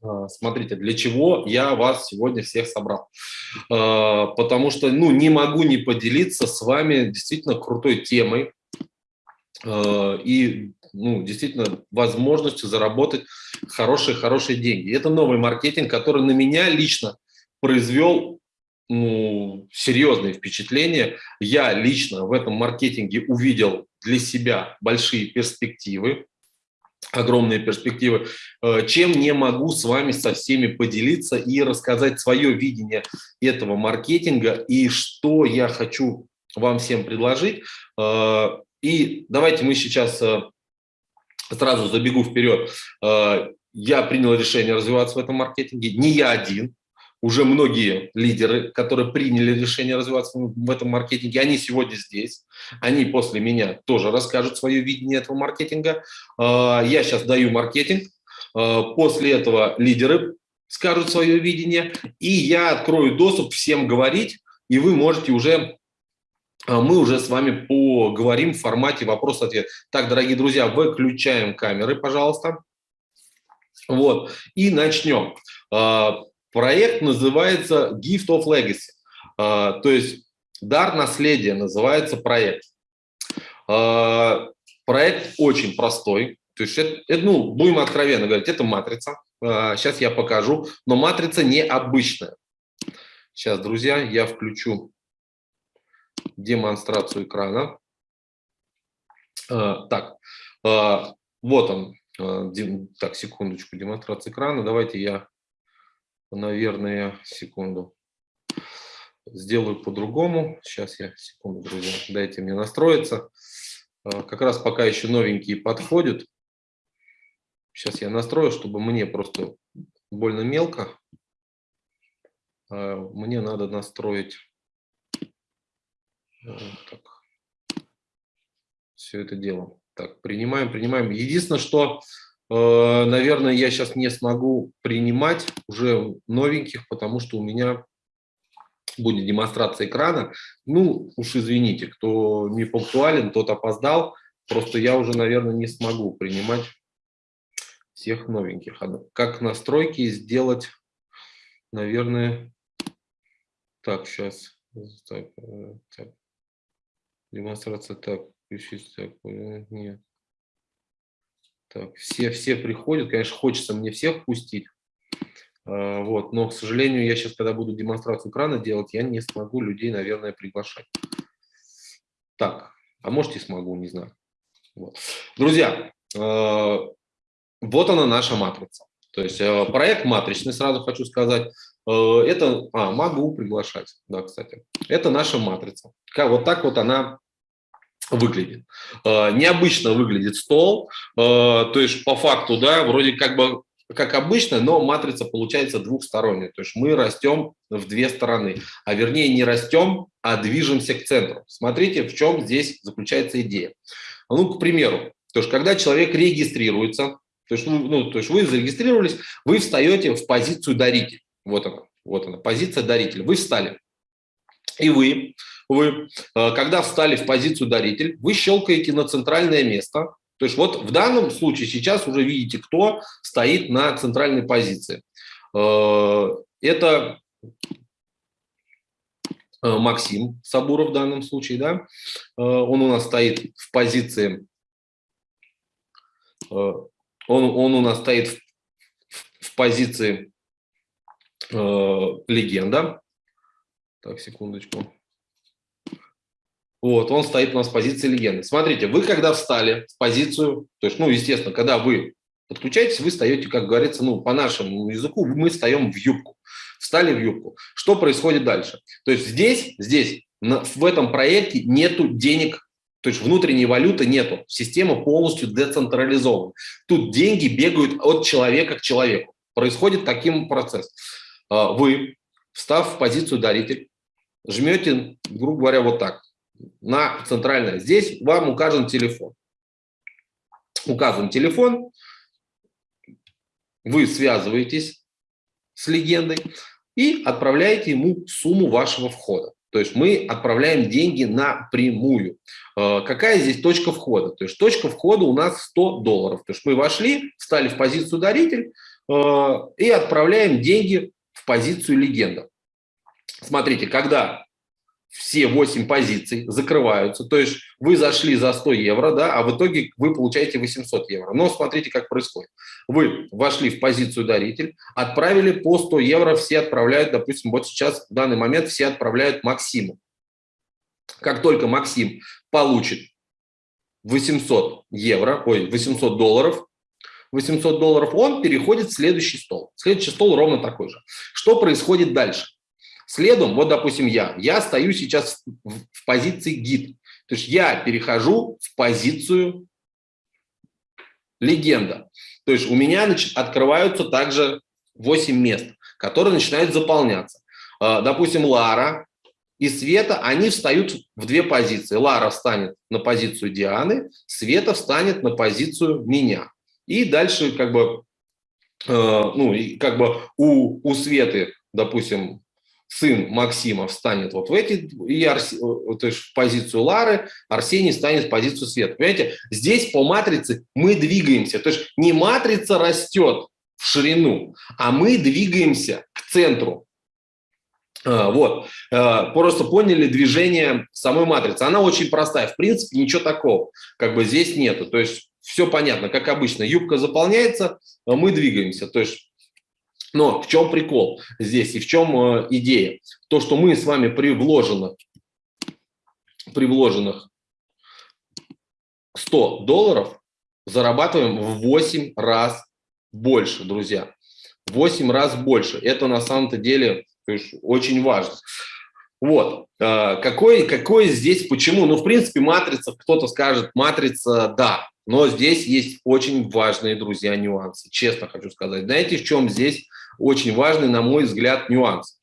А, смотрите, для чего я вас сегодня всех собрал? А, потому что ну, не могу не поделиться с вами действительно крутой темой а, и ну, действительно возможностью заработать хорошие-хорошие деньги. Это новый маркетинг, который на меня лично произвел ну, серьезные впечатления. Я лично в этом маркетинге увидел для себя большие перспективы огромные перспективы, э, чем не могу с вами со всеми поделиться и рассказать свое видение этого маркетинга и что я хочу вам всем предложить. Э, и давайте мы сейчас э, сразу забегу вперед. Я принял решение развиваться в этом маркетинге, не я один, уже многие лидеры, которые приняли решение развиваться в этом маркетинге, они сегодня здесь, они после меня тоже расскажут свое видение этого маркетинга. А, я сейчас даю маркетинг, а, после этого лидеры скажут свое видение, и я открою доступ всем говорить, и вы можете уже а, мы уже с вами поговорим в формате вопрос-ответ. Так, дорогие друзья, выключаем камеры, пожалуйста. Вот, и начнем. Проект называется Gift of Legacy, а, то есть дар наследия называется проект. А, проект очень простой, то есть это, ну, будем откровенно говорить, это матрица. Сейчас а, я покажу, но матрица необычная. Сейчас, друзья, я включу демонстрацию экрана. Так, вот он. Так, секундочку, демонстрация экрана. Давайте я наверное, секунду. Сделаю по-другому. Сейчас я, секунду, друзья, дайте мне настроиться. А, как раз пока еще новенькие подходят. Сейчас я настрою, чтобы мне просто больно мелко. А, мне надо настроить так, все это дело. Так, принимаем, принимаем. Единственное, что наверное, я сейчас не смогу принимать уже новеньких, потому что у меня будет демонстрация экрана. Ну, уж извините, кто не пунктуален, тот опоздал. Просто я уже, наверное, не смогу принимать всех новеньких. Как настройки сделать, наверное, так, сейчас. Так, э, так. Демонстрация так, включить так, э, нет. Так, все, все приходят, конечно, хочется мне всех пустить, а, вот, но, к сожалению, я сейчас, когда буду демонстрацию экрана делать, я не смогу людей, наверное, приглашать. Так, а может и смогу, не знаю. Вот. Друзья, а, вот она наша матрица. То есть а, проект матричный, сразу хочу сказать, это, а, могу приглашать, да, кстати. Это наша матрица. Вот так вот она выглядит. Э, необычно выглядит стол, э, то есть по факту, да, вроде как бы как обычно, но матрица получается двухсторонняя, то есть мы растем в две стороны, а вернее не растем, а движемся к центру. Смотрите, в чем здесь заключается идея. Ну, к примеру, то есть когда человек регистрируется, то есть, ну, то есть вы зарегистрировались, вы встаете в позицию даритель. Вот она, вот она, позиция даритель. Вы встали. И вы вы, э, когда встали в позицию даритель, вы щелкаете на центральное место. То есть вот в данном случае сейчас уже видите, кто стоит на центральной позиции. Э, это э, Максим Сабуров в данном случае, да, он у нас стоит в позиции, он, он у нас стоит в, в позиции э, легенда. Так, секундочку. Вот, он стоит у нас в позиции легенды. Смотрите, вы когда встали в позицию, то есть, ну, естественно, когда вы подключаетесь, вы встаете, как говорится, ну, по нашему языку, мы встаем в юбку. Встали в юбку. Что происходит дальше? То есть здесь, здесь, в этом проекте нету денег, то есть внутренней валюты нету. Система полностью децентрализована. Тут деньги бегают от человека к человеку. Происходит таким процесс. А, вы, встав в позицию даритель, жмете, грубо говоря, вот так на центральное. Здесь вам указан телефон. Указан телефон, вы связываетесь с легендой и отправляете ему сумму вашего входа. То есть мы отправляем деньги напрямую. Э, какая здесь точка входа? То есть точка входа у нас 100 долларов. То есть мы вошли, встали в позицию даритель, и отправляем деньги в позицию легенда. Смотрите, когда все 8 позиций закрываются, то есть вы зашли за 100 евро, да, а в итоге вы получаете 800 евро. Но смотрите, как происходит. Вы вошли в позицию даритель, отправили по 100 евро, все отправляют, допустим, вот сейчас в данный момент все отправляют Максиму. Как только Максим получит 800 евро, ой, 800 долларов, 800 долларов, он переходит в следующий стол. Следующий стол ровно такой же. Что происходит дальше? Следом, вот, допустим, я, я стою сейчас в, в позиции гид. То есть я перехожу в позицию легенда. То есть у меня значит, открываются также 8 мест, которые начинают заполняться. А, допустим, Лара и Света, они встают в две позиции. Лара встанет на позицию Дианы, Света встанет на позицию меня. И дальше как бы, э, ну, как бы у, у Светы, допустим, сын Максима встанет вот в эти, и Арс... то есть в позицию Лары, Арсений станет в позицию Света. Понимаете, здесь по матрице мы двигаемся. То есть не матрица растет в ширину, а мы двигаемся к центру. А, вот, а, просто поняли движение самой матрицы. Она очень простая, в принципе, ничего такого, как бы здесь нету. То есть все понятно, как обычно, юбка заполняется, а мы двигаемся. То есть но в чем прикол здесь и в чем э, идея? То, что мы с вами при вложенных, при вложенных 100 долларов зарабатываем в 8 раз больше, друзья. 8 раз больше. Это на самом-то деле очень важно. Вот. Э, какой, какой здесь, почему? Ну, в принципе, матрица, кто-то скажет, матрица, да. Но здесь есть очень важные, друзья, нюансы. Честно хочу сказать. Знаете, в чем здесь очень важный, на мой взгляд, нюанс.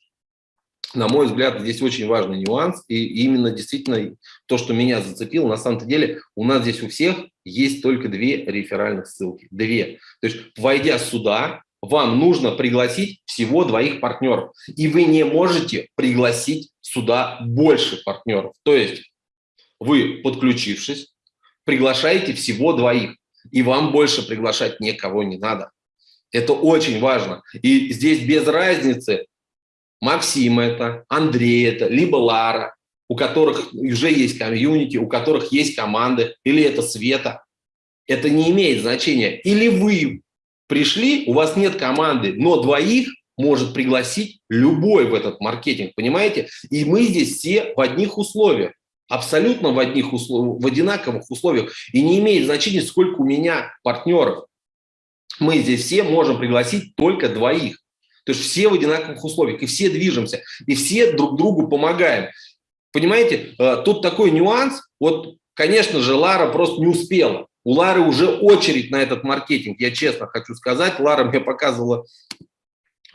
На мой взгляд, здесь очень важный нюанс, и именно действительно то, что меня зацепило, на самом деле у нас здесь у всех есть только две реферальных ссылки. Две. То есть, войдя сюда, вам нужно пригласить всего двоих партнеров, и вы не можете пригласить сюда больше партнеров. То есть, вы, подключившись, приглашаете всего двоих, и вам больше приглашать никого не надо. Это очень важно. И здесь без разницы, Максим это, Андрей это, либо Лара, у которых уже есть комьюнити, у которых есть команды, или это Света. Это не имеет значения. Или вы пришли, у вас нет команды, но двоих может пригласить любой в этот маркетинг, понимаете? И мы здесь все в одних условиях, абсолютно в, одних условиях, в одинаковых условиях. И не имеет значения, сколько у меня партнеров мы здесь все можем пригласить только двоих. То есть все в одинаковых условиях, и все движемся, и все друг другу помогаем. Понимаете, э, тут такой нюанс. Вот, конечно же, Лара просто не успела. У Лары уже очередь на этот маркетинг, я честно хочу сказать. Лара мне показывала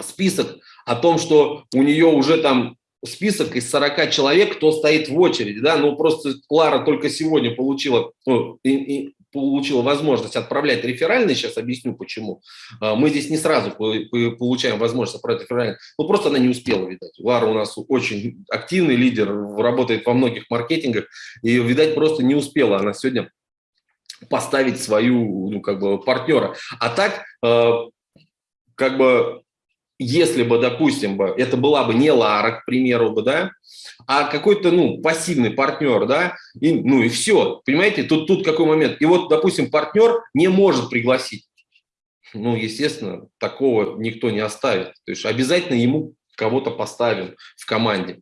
список о том, что у нее уже там список из 40 человек, кто стоит в очереди, да, ну просто Лара только сегодня получила, ну, и, и получила возможность отправлять реферальные, сейчас объясню почему. А, мы здесь не сразу получаем возможность отправлять реферальные, ну просто она не успела, видать. Лара у нас очень активный лидер, работает во многих маркетингах, и, видать, просто не успела она сегодня поставить свою, ну, как бы, партнера. А так, а, как бы, если бы, допустим, бы, это была бы не Лара, к примеру, бы, да, а какой-то, ну, пассивный партнер, да, и, ну и все, понимаете, тут, тут какой момент. И вот, допустим, партнер не может пригласить. Ну, естественно, такого никто не оставит. То есть обязательно ему кого-то поставим в команде.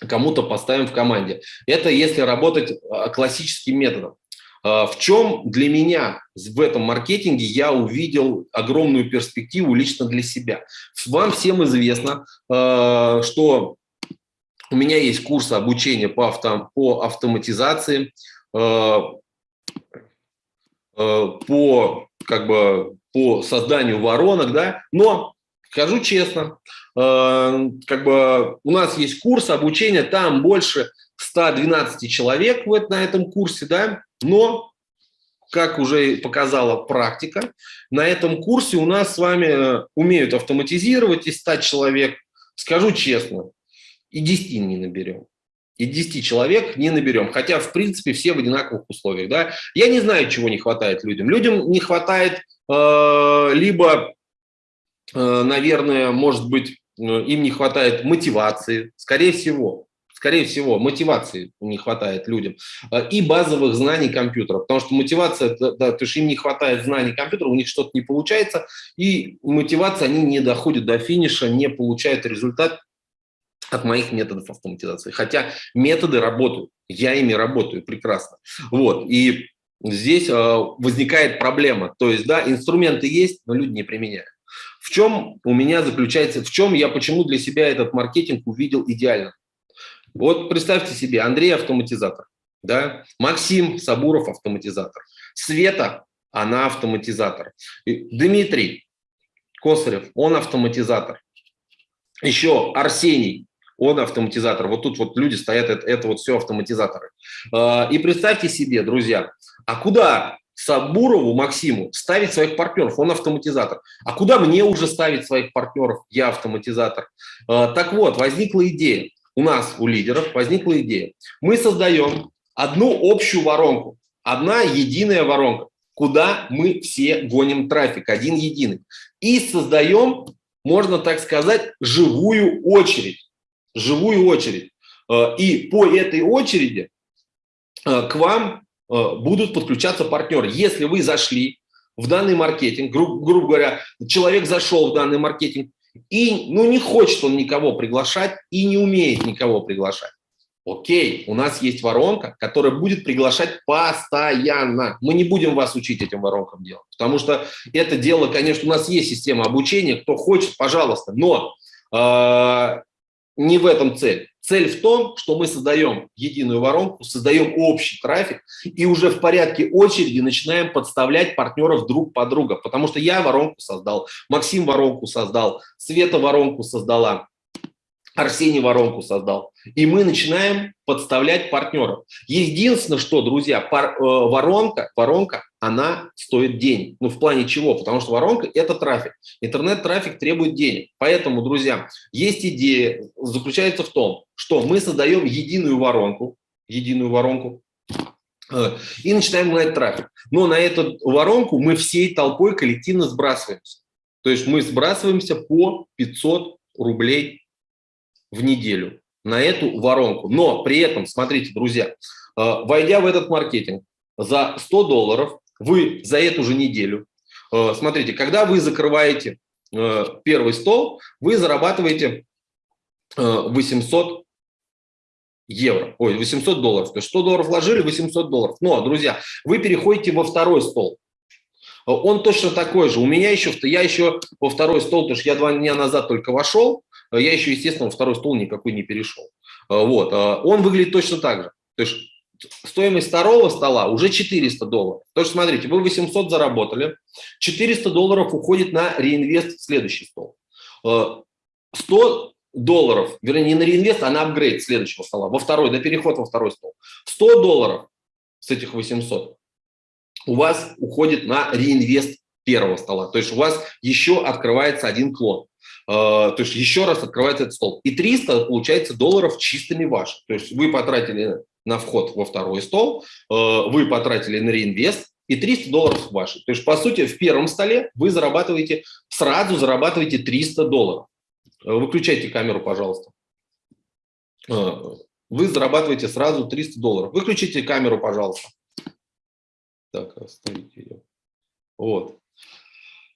Кому-то поставим в команде. Это если работать а, классическим методом. А, в чем для меня в этом маркетинге я увидел огромную перспективу лично для себя? Вам всем известно, а, что у меня есть курс обучения по, авто, по автоматизации, а, по, как бы, по созданию воронок, да, но скажу честно, как бы у нас есть курс обучения, там больше 112 человек вот на этом курсе, да, но, как уже показала практика, на этом курсе у нас с вами э, умеют автоматизировать из 100 человек. Скажу честно, и 10 не наберем. И 10 человек не наберем, хотя, в принципе, все в одинаковых условиях. Да? Я не знаю, чего не хватает людям. Людям не хватает э, либо наверное, может быть, им не хватает мотивации, скорее всего, скорее всего, мотивации не хватает людям и базовых знаний компьютера, потому что мотивация, да, то есть им не хватает знаний компьютера, у них что-то не получается, и мотивация, они не доходят до финиша, не получают результат от моих методов автоматизации. Хотя методы работают, я ими работаю прекрасно. Вот, и здесь возникает проблема, то есть, да, инструменты есть, но люди не применяют. В чем у меня заключается, в чем я почему для себя этот маркетинг увидел идеально? Вот представьте себе, Андрей автоматизатор, да? Максим Сабуров автоматизатор, Света, она автоматизатор, Дмитрий Косарев, он автоматизатор, еще Арсений, он автоматизатор. Вот тут вот люди стоят, это, это вот все автоматизаторы. А, и представьте себе, друзья, а куда Сабурову Максиму ставить своих партнеров, он автоматизатор. А куда мне уже ставить своих партнеров, я автоматизатор? А, так вот, возникла идея, у нас, у лидеров, возникла идея. Мы создаем одну общую воронку, одна единая воронка, куда мы все гоним трафик, один единый. И создаем, можно так сказать, живую очередь. Живую очередь. А, и по этой очереди а, к вам Э, будут подключаться партнеры. Если вы зашли в данный маркетинг, гру грубо говоря, человек зашел в данный маркетинг, и ну, не хочет он никого приглашать и не умеет никого приглашать. Окей, у нас есть воронка, которая будет приглашать постоянно. Мы не будем вас учить этим воронкам делать, потому что это дело, конечно, у нас есть система обучения, кто хочет, пожалуйста, но э, не в этом цель. Цель в том, что мы создаем единую воронку, создаем общий трафик и уже в порядке очереди начинаем подставлять партнеров друг под друга. Потому что я воронку создал, Максим воронку создал, Света воронку создала, Арсений воронку создал. И мы начинаем подставлять партнеров. Единственное, что, друзья, пар, э, воронка, воронка, она стоит денег. Ну, в плане чего? Потому что воронка – это трафик. Интернет-трафик требует денег. Поэтому, друзья, есть идея, заключается в том, что мы создаем единую воронку, единую воронку, э, и начинаем гнать трафик. Но на эту воронку мы всей толпой коллективно сбрасываемся. То есть мы сбрасываемся по 500 рублей в неделю на эту воронку. Но при этом, смотрите, друзья, э, войдя в этот маркетинг за 100 долларов, вы за эту же неделю, э, смотрите, когда вы закрываете э, первый стол, вы зарабатываете 800 евро, ой, 800 долларов. То есть 100 долларов вложили, 800 долларов. Но, друзья, вы переходите во второй стол. Он точно такой же. У меня еще, я еще во второй стол, потому что я два дня назад только вошел, я еще, естественно, второй стол никакой не перешел. Э, вот. Э, он выглядит точно так же. То есть стоимость второго стола уже 400 долларов. То есть смотрите, вы 800 заработали, 400 долларов уходит на реинвест в следующий стол. 100 долларов, вернее, не на реинвест, а на апгрейд следующего стола, во второй, на переход во второй стол. 100 долларов с этих 800 у вас уходит на реинвест первого стола. То есть у вас еще открывается один клон. А, то есть еще раз открывается этот стол. И 300, получается, долларов чистыми ваши. То есть вы потратили на вход во второй стол, а, вы потратили на реинвест, и 300 долларов ваши. То есть, по сути, в первом столе вы зарабатываете, сразу зарабатываете 300 долларов. А, выключайте камеру, пожалуйста. Вы зарабатываете сразу 300 долларов. Выключите камеру, пожалуйста. Так, оставите ее. Вот.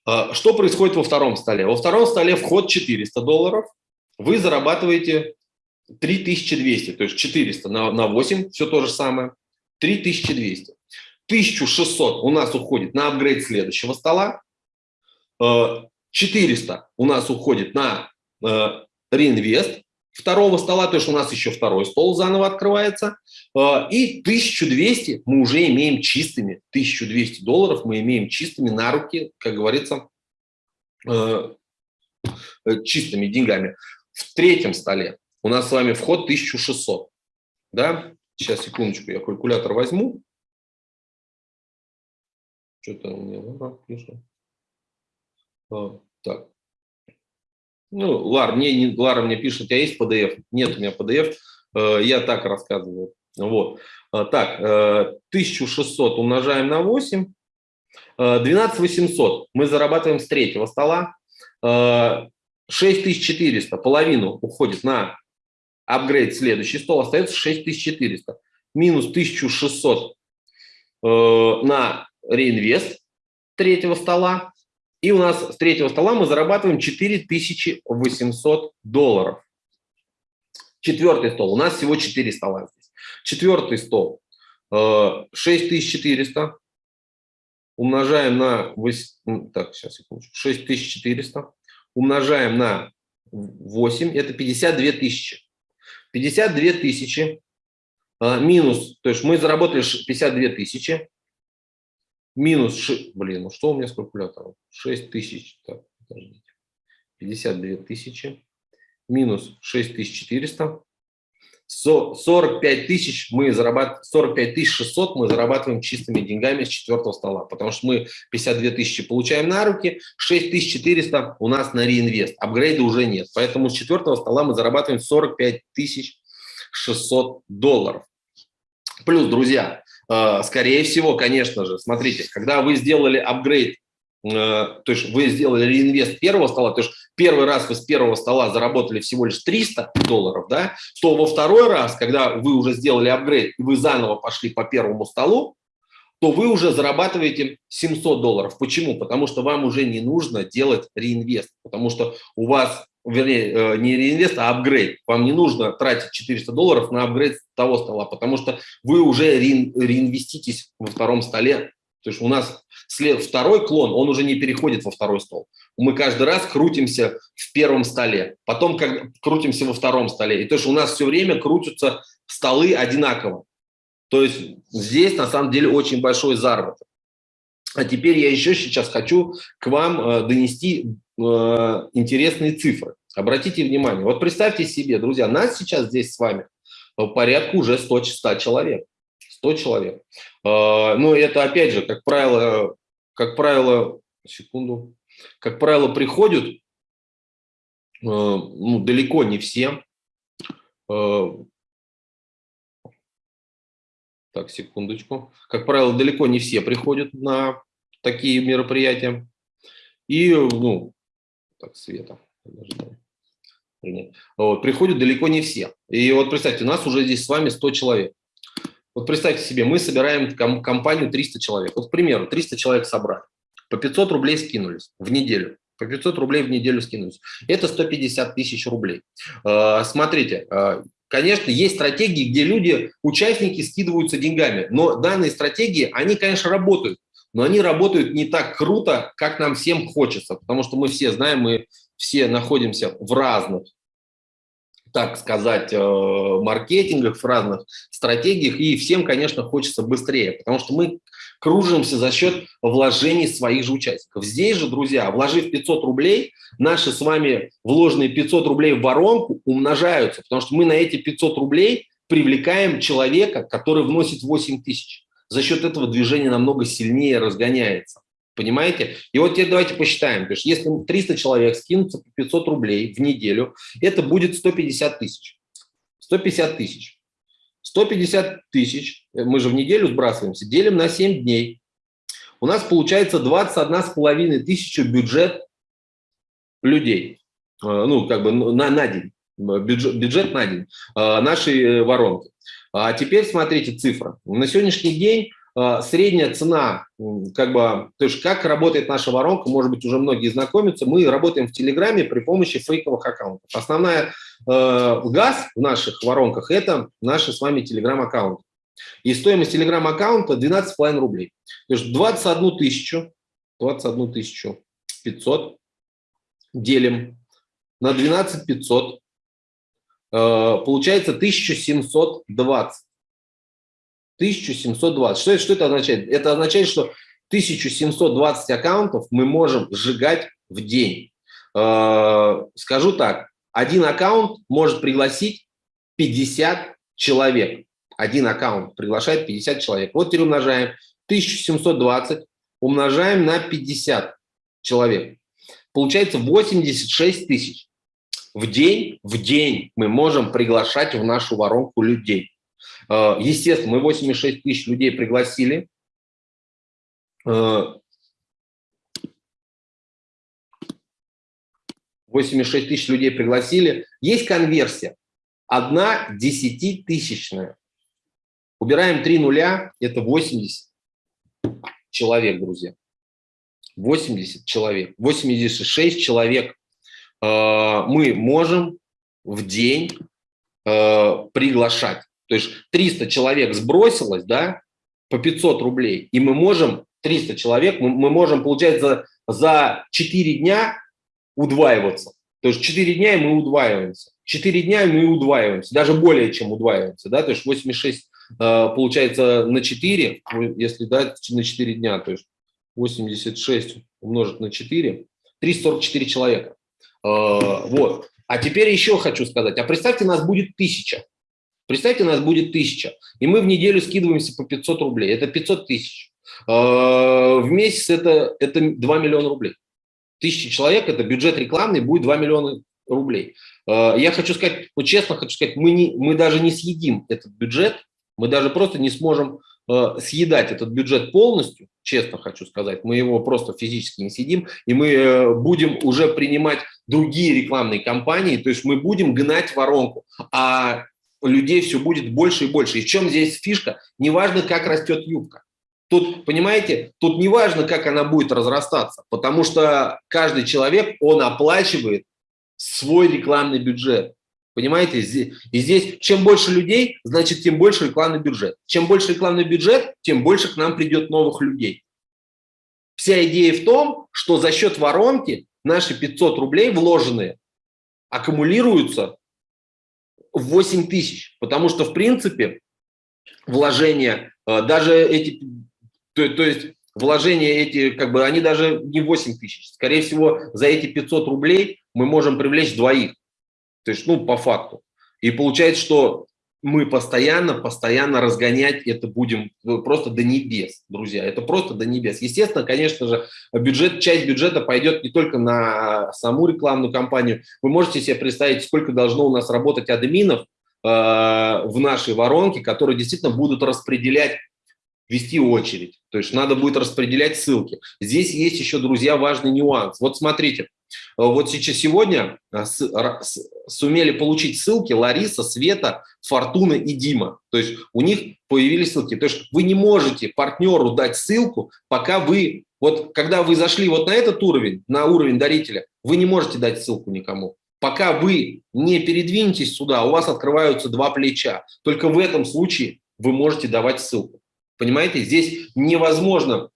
А, что происходит во втором столе? Во втором столе вход 400 долларов, вы зарабатываете 3200, то есть 400 на, на 8, все то же самое, 3200. 1600 у нас уходит на апгрейд следующего стола, 400 а, у нас уходит на а, реинвест второго стола, то есть у нас еще второй стол заново открывается, и 1200 мы уже имеем чистыми, 1200 долларов мы имеем чистыми на руки, как говорится, э, э, чистыми деньгами. В третьем столе у нас с вами вход 1600. Да? Сейчас, секундочку, я калькулятор возьму. Что-то у меня пишет. А, так. Ну, Лар мне, не, Лара мне пишет, у тебя есть PDF? Нет у меня PDF, э, я так рассказываю. Вот. Э, так, 1600 э, умножаем на 8, 12 800 мы зарабатываем с третьего стола, 6400, половину уходит на апгрейд следующий стол, остается 6400. Минус 1600 на реинвест третьего стола. И у нас с третьего стола мы зарабатываем 4800 долларов. Четвертый стол. У нас всего 4 стола здесь. Четвертый стол. 6400 умножаем на... Так, сейчас, секундочку. 6400 умножаем на 8, это 52 тысячи. 52 тысячи а, минус, то есть мы заработали 52 тысячи, минус, 6, блин, ну что у меня с калькулятором? 6 тысяч, так, подождите, 52 тысячи, минус 6400, 45 тысяч мы зарабатываем, 45 тысяч 600 мы зарабатываем чистыми деньгами с четвертого стола, потому что мы 52 тысячи получаем на руки, 6400 у нас на реинвест, апгрейда уже нет, поэтому с четвертого стола мы зарабатываем 45 тысяч 600 долларов. Плюс, друзья, э, скорее всего, конечно же, смотрите, когда вы сделали апгрейд Э, то есть вы сделали реинвест первого стола, то есть первый раз вы с первого стола заработали всего лишь 300 долларов, да, то во второй раз, когда вы уже сделали апгрейд и вы заново пошли по первому столу, то вы уже зарабатываете 700 долларов. Почему? Потому что вам уже не нужно делать реинвест, потому что у вас, вернее, э, не реинвест, а апгрейд. Вам не нужно тратить 400 долларов на апгрейд того стола, потому что вы уже реинвеститесь во втором столе то есть у нас след, второй клон, он уже не переходит во второй стол. Мы каждый раз крутимся в первом столе, потом как, крутимся во втором столе. И то есть у нас все время крутятся столы одинаково. То есть здесь на самом деле очень большой заработок. А теперь я еще сейчас хочу к вам э, донести э, интересные цифры. Обратите внимание, вот представьте себе, друзья, нас сейчас здесь с вами порядка уже 100, 100 человек. 100 человек. А, Но ну, это, опять же, как правило, как правило, секунду, как правило, приходят, э, ну, далеко не все. Э, так, секундочку. Как правило, далеко не все приходят на такие мероприятия. И, ну, так, Света, Вот, приходят далеко не все. И вот представьте, у нас уже здесь с вами 100 человек. Вот представьте себе, мы собираем компанию 300 человек. Вот, к примеру, 300 человек собрали. По 500 рублей скинулись в неделю. По 500 рублей в неделю скинулись. Это 150 тысяч рублей. А, смотрите, а, конечно, есть стратегии, где люди, участники скидываются деньгами. Но данные стратегии, они, конечно, работают. Но они работают не так круто, как нам всем хочется. Потому что мы все знаем, мы все находимся в разных так сказать, э, маркетингах, в разных стратегиях, и всем, конечно, хочется быстрее, потому что мы кружимся за счет вложений своих же участников. Здесь же, друзья, вложив 500 рублей, наши с вами вложенные 500 рублей в воронку умножаются, потому что мы на эти 500 рублей привлекаем человека, который вносит 8 тысяч. За счет этого движение намного сильнее разгоняется. Понимаете? И вот теперь давайте посчитаем. То есть если 300 человек скинутся по 500 рублей в неделю, это будет 150 тысяч. 150 тысяч. 150 тысяч, э, мы же в неделю сбрасываемся, делим на 7 дней. У нас получается 21,5 тысячи бюджет людей. Э, ну, как бы на, на день. Бюджет, бюджет на день э, нашей воронки. А теперь смотрите цифра. На сегодняшний день а, средняя цена, как бы, то есть как работает наша воронка, может быть, уже многие знакомятся, мы работаем в Телеграме при помощи фейковых аккаунтов. Основная э, газ в наших воронках – это наши с вами Телеграм-аккаунты. И стоимость Телеграм-аккаунта 12,5 рублей. То есть 21 тысячу, 21 тысячу 500 делим на 12 500, э, получается 1720. 1720. Что, что это означает? Это означает, что 1720 аккаунтов мы можем сжигать в день. Э, скажу так, один аккаунт может пригласить 50 человек. Один аккаунт приглашает 50 человек. Вот теперь умножаем 1720, умножаем на 50 человек. Получается 86 тысяч. В день, в день мы можем приглашать в нашу воронку людей. Э, естественно, мы 86 тысяч людей пригласили. Э, 86 тысяч людей пригласили. Есть конверсия. Одна десятитысячная. Убираем три нуля, это 80 человек, друзья. 80 человек. 86 человек э, мы можем в день приглашать. То есть 300 человек сбросилось, да, по 500 рублей, и мы можем, 300 человек, мы, можем, получается, за 4 дня удваиваться. То есть 4 дня и мы удваиваемся. 4 дня мы удваиваемся, даже более чем удваиваемся. Да? То есть 86 э, получается на 4, если дать на 4 дня, то есть 86 умножить на 4, 344 человека. Э, вот. А теперь еще хочу сказать, а представьте, нас будет тысяча. Представьте, нас будет тысяча, и мы в неделю скидываемся по 500 рублей. Это 500 тысяч. Э, в месяц это, это 2 миллиона рублей. Тысяча человек, это бюджет рекламный, будет 2 миллиона рублей. Э, я хочу сказать, вот честно хочу сказать, мы, не, мы даже не съедим этот бюджет, мы даже просто не сможем э, съедать этот бюджет полностью, честно хочу сказать, мы его просто физически не съедим, и мы э, будем уже принимать другие рекламные кампании, то есть мы будем гнать воронку, а людей все будет больше и больше. И в чем здесь фишка? Неважно, как растет юбка. Тут, понимаете, тут не важно, как она будет разрастаться, потому что каждый человек, он оплачивает свой рекламный бюджет. Понимаете? И здесь чем больше людей, значит, тем больше рекламный бюджет. Чем больше рекламный бюджет, тем больше к нам придет новых людей. Вся идея в том, что за счет воронки наши 500 рублей вложенные аккумулируются 8 тысяч. Потому что, в принципе, вложения, э, даже эти то, то есть вложения эти, как бы, они даже не 8 тысяч. Скорее всего, за эти 500 рублей мы можем привлечь двоих. То есть, ну, по факту. И получается, что мы постоянно, постоянно разгонять это будем ну, просто до небес, друзья. Это просто до небес. Естественно, конечно же, бюджет, часть бюджета пойдет не только на саму рекламную кампанию. Вы можете себе представить, сколько должно у нас работать админов э, в нашей воронке, которые действительно будут распределять вести очередь. То есть надо будет распределять ссылки. Здесь есть еще, друзья, важный нюанс. Вот смотрите, э, вот сейчас сегодня э, сумели получить ссылки Лариса, Света, Фортуна и Дима. То есть у них появились ссылки. То есть вы не можете партнеру дать ссылку, пока вы, вот когда вы зашли вот на этот уровень, на уровень дарителя, вы не можете дать ссылку никому. Пока вы не передвинетесь сюда, у вас открываются два плеча. Только в этом случае вы можете давать ссылку. Понимаете, здесь невозможно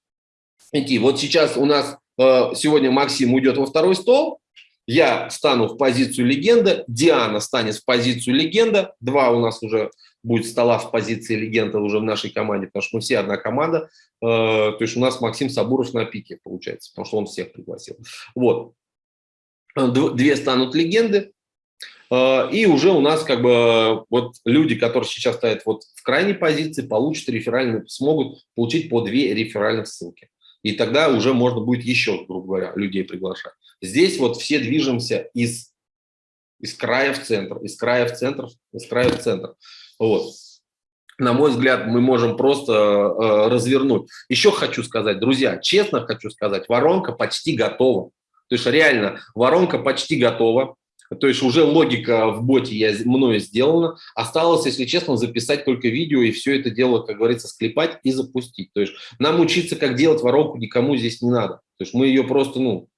идти. Вот сейчас у нас сегодня Максим уйдет во второй стол, я стану в позицию легенда, Диана станет в позицию легенда, два у нас уже будет стола в позиции легенда уже в нашей команде, потому что мы все одна команда, э, то есть у нас Максим Сабуров на пике получается, потому что он всех пригласил. Вот, две станут легенды, Э, и уже у нас как бы вот люди, которые сейчас стоят вот в крайней позиции, получат реферальные, смогут получить по две реферальных ссылки. И тогда уже можно будет еще, грубо говоря, людей приглашать. Здесь вот все движемся из, из края в центр, из края в центр, из края в центр. Вот. На мой взгляд, мы можем просто э, развернуть. Еще хочу сказать, друзья, честно хочу сказать, воронка почти готова. То есть реально, воронка почти готова. То есть уже логика в боте я, мною сделана. Осталось, если честно, записать только видео и все это дело, как говорится, склепать и запустить. То есть нам учиться, как делать воронку, никому здесь не надо. То есть мы ее просто, ну,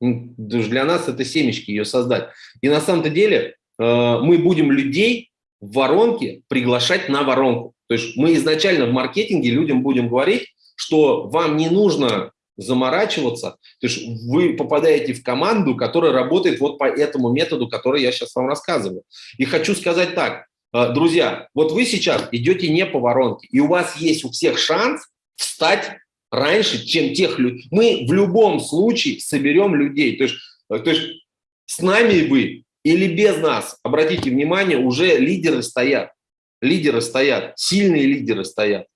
для нас это семечки ее создать. И на самом-то деле э, мы будем людей в воронке приглашать на воронку. То есть мы изначально в маркетинге людям будем говорить, что вам не нужно заморачиваться. То есть вы попадаете в команду, которая работает вот по этому методу, который я сейчас вам рассказываю. И хочу сказать так, э, друзья, вот вы сейчас идете не по воронке, и у вас есть у всех шанс встать раньше, чем тех людей. Мы в любом случае соберем людей. То есть, э, то есть с нами вы или без нас, обратите внимание, уже лидеры стоят. Лидеры стоят, сильные лидеры стоят.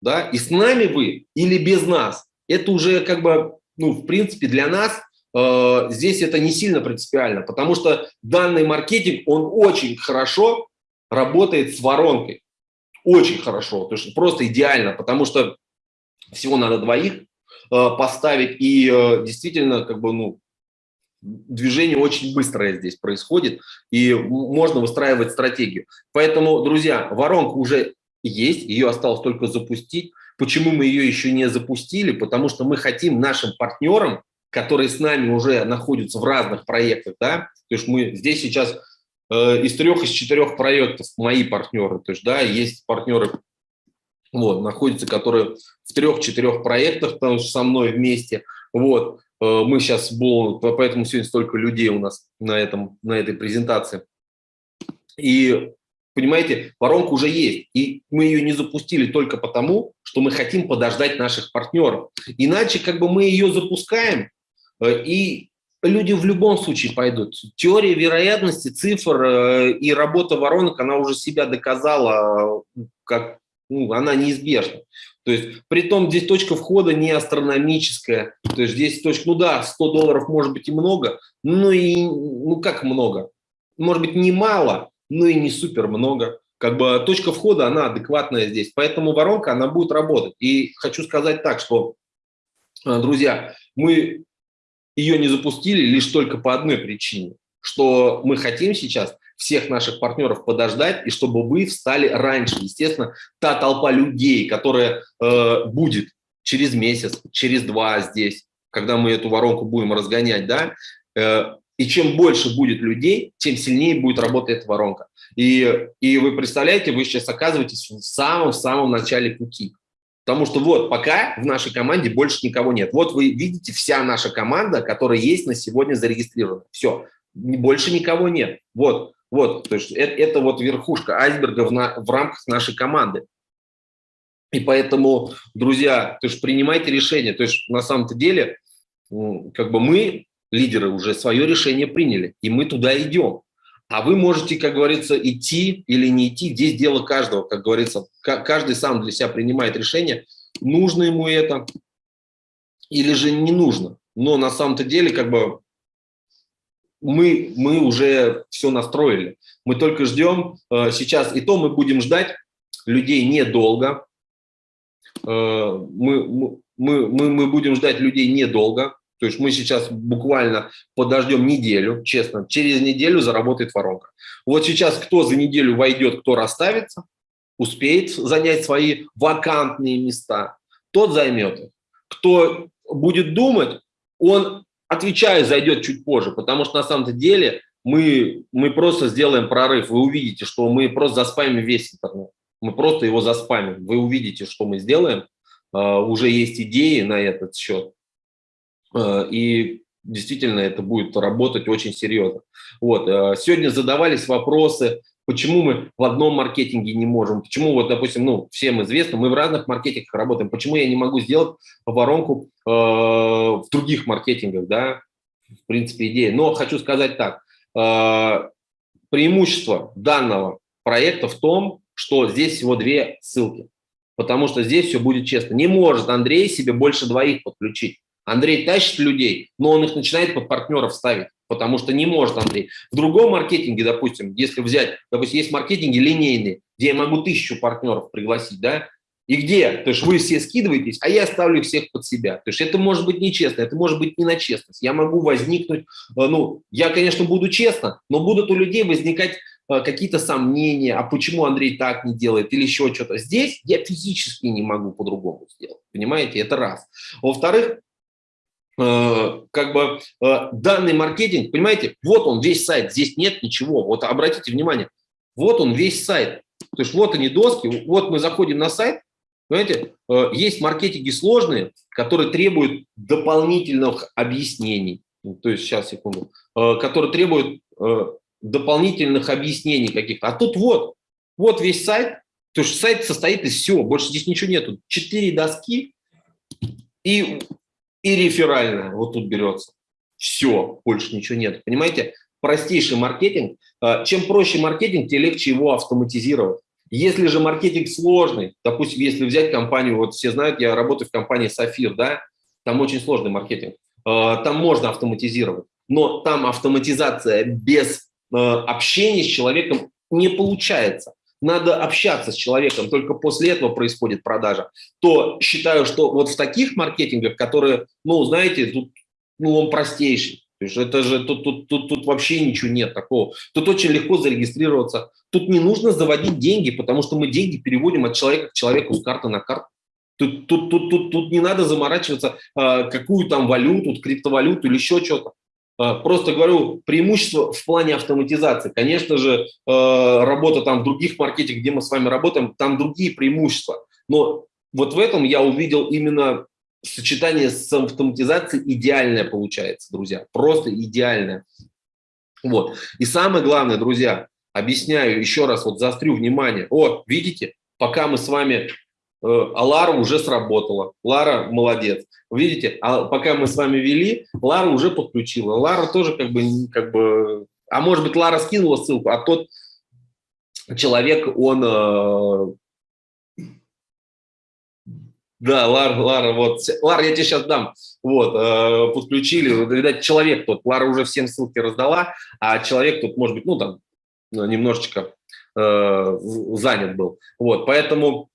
Да? И с нами вы или без нас это уже как бы, ну, в принципе, для нас э, здесь это не сильно принципиально, потому что данный маркетинг, он очень хорошо работает с воронкой. Очень хорошо, то есть просто идеально, потому что всего надо двоих э, поставить, и э, действительно, как бы, ну, движение очень быстрое здесь происходит, и можно выстраивать стратегию. Поэтому, друзья, воронка уже есть, ее осталось только запустить. Почему мы ее еще не запустили? Потому что мы хотим нашим партнерам, которые с нами уже находятся в разных проектах, да, то есть мы здесь сейчас э, из трех, из четырех проектов мои партнеры, то есть, да, есть партнеры, вот, находятся, которые в трех-четырех проектах там, со мной вместе, вот, э, мы сейчас, поэтому сегодня столько людей у нас на, этом, на этой презентации. И Понимаете, воронка уже есть, и мы ее не запустили только потому, что мы хотим подождать наших партнеров. Иначе как бы мы ее запускаем, э, и люди в любом случае пойдут. Теория вероятности, цифр э, и работа воронок, она уже себя доказала, как ну, она неизбежна. То есть, при том, здесь точка входа не астрономическая. То есть, здесь точка, ну да, 100 долларов может быть и много, ну и, ну как много? Может быть, немало, ну и не супер много. Как бы точка входа, она адекватная здесь. Поэтому воронка, она будет работать. И хочу сказать так, что, э, друзья, мы ее не запустили лишь только по одной причине, что мы хотим сейчас всех наших партнеров подождать, и чтобы вы встали раньше. Естественно, та толпа людей, которая э, будет через месяц, через два здесь, когда мы эту воронку будем разгонять, да, э, и чем больше будет людей, тем сильнее будет работать эта воронка. И, и вы представляете, вы сейчас оказываетесь в самом-самом начале пути. Потому что вот пока в нашей команде больше никого нет. Вот вы видите вся наша команда, которая есть на сегодня зарегистрирована. Все, больше никого нет. Вот, вот, то есть это, это вот верхушка айсберга в, на, в рамках нашей команды. И поэтому, друзья, то есть принимайте решение. То есть на самом-то деле, как бы мы лидеры уже свое решение приняли, и мы туда идем. А вы можете, как говорится, идти или не идти, здесь дело каждого, как говорится, каждый сам для себя принимает решение, нужно ему это или же не нужно. Но на самом-то деле, как бы, мы, мы уже все настроили. Мы только ждем э, сейчас, и то мы будем ждать людей недолго. Э, мы, мы, мы, мы будем ждать людей недолго. То есть мы сейчас буквально подождем неделю, честно, через неделю заработает воронка. Вот сейчас кто за неделю войдет, кто расставится, успеет занять свои вакантные места, тот займет их. Кто будет думать, он, отвечаю, зайдет чуть позже, потому что на самом деле мы, мы просто сделаем прорыв. Вы увидите, что мы просто заспамим весь интернет. Мы просто его заспамим. Вы увидите, что мы сделаем. Uh, уже есть идеи на этот счет. Э, и действительно это будет работать очень серьезно. Вот. Э, сегодня задавались вопросы, почему мы в одном маркетинге не можем, почему, вот, допустим, ну, всем известно, мы в разных маркетингах работаем, почему я не могу сделать воронку э, в других маркетингах, да, в принципе, идея. Но хочу сказать так, э, преимущество данного проекта в том, что здесь всего две ссылки, потому что здесь все будет честно. Не может Андрей себе больше двоих подключить. Андрей тащит людей, но он их начинает под партнеров ставить, потому что не может Андрей. В другом маркетинге, допустим, если взять, допустим, есть маркетинги линейные, где я могу тысячу партнеров пригласить, да, и где? То есть вы все скидываетесь, а я ставлю всех под себя. То есть это может быть нечестно, это может быть не на честность. Я могу возникнуть, э, ну, я, конечно, буду честно, но будут у людей возникать э, какие-то сомнения, а почему Андрей так не делает или еще что-то. Здесь я физически не могу по-другому сделать, понимаете, это раз. Во-вторых, как бы э, данный маркетинг, понимаете, вот он весь сайт, здесь нет ничего. Вот обратите внимание, вот он весь сайт. То есть вот они доски, вот мы заходим на сайт, понимаете, э, есть маркетинги сложные, которые требуют дополнительных объяснений. То есть сейчас, секунду. Которые требуют дополнительных объяснений каких-то. А тут вот, вот весь сайт, то есть сайт состоит из всего, больше здесь ничего нету. Четыре доски, и и реферальная вот тут берется. Все, больше ничего нет. Понимаете, простейший маркетинг. А, чем проще маркетинг, тем легче его автоматизировать. Если же маркетинг сложный, допустим, если взять компанию, вот все знают, я работаю в компании Сафир, да, там очень сложный маркетинг. А, там можно автоматизировать, но там автоматизация без а, общения с человеком не получается надо общаться с человеком, только после этого происходит продажа, то считаю, что вот в таких маркетингах, которые, ну, знаете, тут, ну, он простейший, То есть это же тут, тут, тут, тут вообще ничего нет такого. Тут очень легко зарегистрироваться. Тут не нужно заводить деньги, потому что мы деньги переводим от человека к человеку с карты на карту. Тут, тут, тут, тут, тут не надо заморачиваться, э, какую там валюту, криптовалюту или еще что-то. Э, просто говорю, преимущество в плане автоматизации. Конечно же, э, работа там в других маркетинг, где мы с вами работаем, там другие преимущества. Но вот в этом я увидел именно сочетание с автоматизацией идеальное получается, друзья, просто идеальное. Вот. И самое главное, друзья, объясняю еще раз, вот заострю внимание. Вот, видите, пока мы с вами, а Лара уже сработала, Лара молодец. Видите, а пока мы с вами вели, Лара уже подключила. Лара тоже как бы, как бы, а может быть Лара скинула ссылку, а тот человек, он э, да, Лара, Лара, вот, Лара, я тебе сейчас дам, вот, э, подключили, видать, человек тот, Лара уже всем ссылки раздала, а человек тут, может быть, ну, там, немножечко э, занят был, вот, поэтому,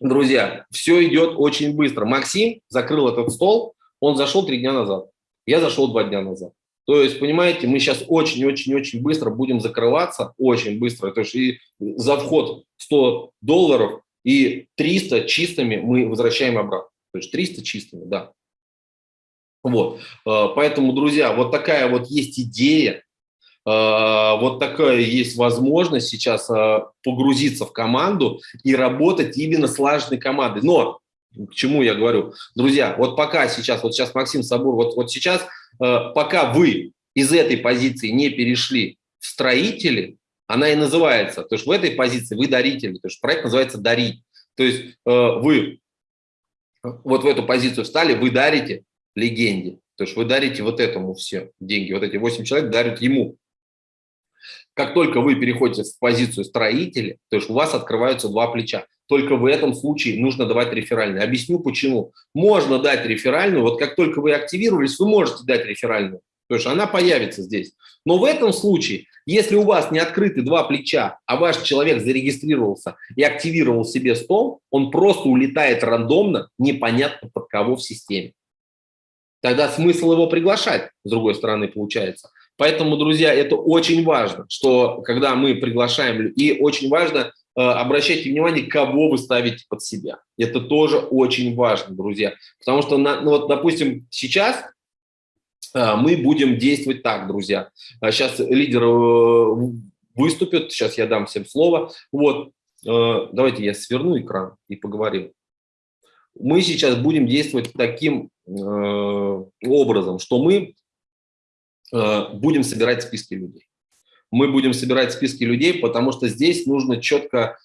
друзья, все идет очень быстро. Максим закрыл этот стол, он зашел три дня назад, я зашел два дня назад. То есть, понимаете, мы сейчас очень-очень-очень быстро будем закрываться, очень быстро. То есть и за вход 100 долларов и 300 чистыми мы возвращаем обратно. То есть 300 чистыми, да. Вот, э, поэтому, друзья, вот такая вот есть идея, вот такая есть возможность сейчас э, погрузиться в команду и работать именно слаженной командой. Но к чему я говорю? Друзья, вот пока сейчас, вот сейчас Максим Сабур, вот, вот сейчас, пока вы из этой позиции не перешли в строители, она и называется. То есть в этой позиции вы даритель, то есть проект называется «Дарить». То есть вы вот в эту позицию встали, вы дарите легенде. То есть вы дарите вот этому все деньги. Вот эти 8 человек дарят ему. Как только вы переходите в позицию строителя, то есть у вас открываются два плеча. Только в этом случае нужно давать реферальный. Объясню почему. Можно дать реферальную, вот как только вы активировались, вы можете дать реферальную. То есть она появится здесь. Но в этом случае, если у вас не открыты два плеча, а ваш человек зарегистрировался и активировал себе стол, он просто улетает рандомно, непонятно под кого в системе. Тогда смысл его приглашать, с другой стороны, получается. Поэтому, друзья, это очень важно, что когда мы приглашаем, и очень важно э, обращайте внимание, кого вы ставите под себя. Это тоже очень важно, друзья. Потому что, на, ну вот, допустим, сейчас а, мы будем действовать так, друзья. Сейчас а, лидер э, выступит, сейчас я дам всем слово. Вот, э, давайте я сверну экран и поговорим. Мы сейчас будем действовать таким э, образом, что мы будем собирать списки людей. Мы будем собирать списки людей, потому что здесь нужно четко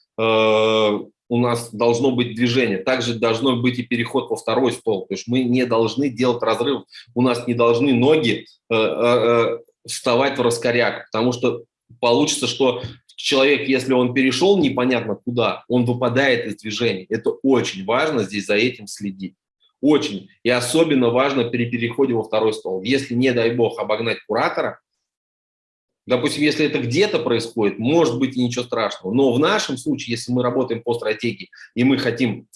у нас должно быть движение. Также должно быть и переход во второй стол. То есть мы не должны делать разрыв, у нас не должны ноги э, э, э, вставать в раскоряк, потому что получится, что человек, если он перешел непонятно куда, он выпадает из движения. Это очень важно здесь за этим следить. Очень. И особенно важно при переходе во второй стол. Если, не дай бог, обогнать куратора, Допустим, если это где-то происходит, может быть и ничего страшного. Но в нашем случае, если мы работаем по стратегии и мы хотим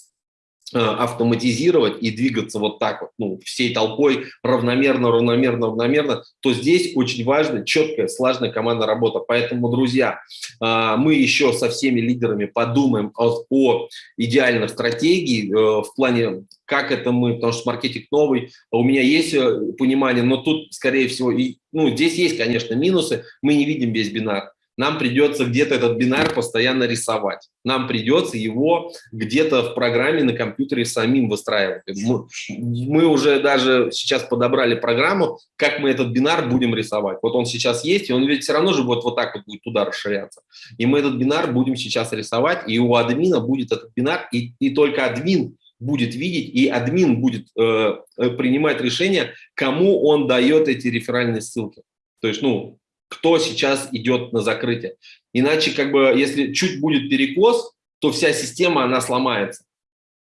э, автоматизировать и двигаться вот так вот, ну, всей толпой равномерно, равномерно, равномерно, то здесь очень важно четкая, слаженная командная работа. Поэтому, друзья, э, мы еще со всеми лидерами подумаем о, о идеальной стратегии э, в плане как это мы, потому что маркетинг новый, у меня есть э, понимание, но тут, скорее всего, и, ну, здесь есть, конечно, минусы, мы не видим весь бинар. Нам придется где-то этот бинар постоянно рисовать. Нам придется его где-то в программе на компьютере самим выстраивать. Мы, мы уже даже сейчас подобрали программу, как мы этот бинар будем рисовать. Вот он сейчас есть, и он ведь все равно же будет вот так вот будет туда расширяться. И мы этот бинар будем сейчас рисовать, и у админа будет этот бинар, и, и только админ будет видеть, и админ будет э, э, принимать решение, кому он дает эти реферальные ссылки. То есть, ну, кто сейчас идет на закрытие. Иначе, как бы, если чуть будет перекос, то вся система, она сломается.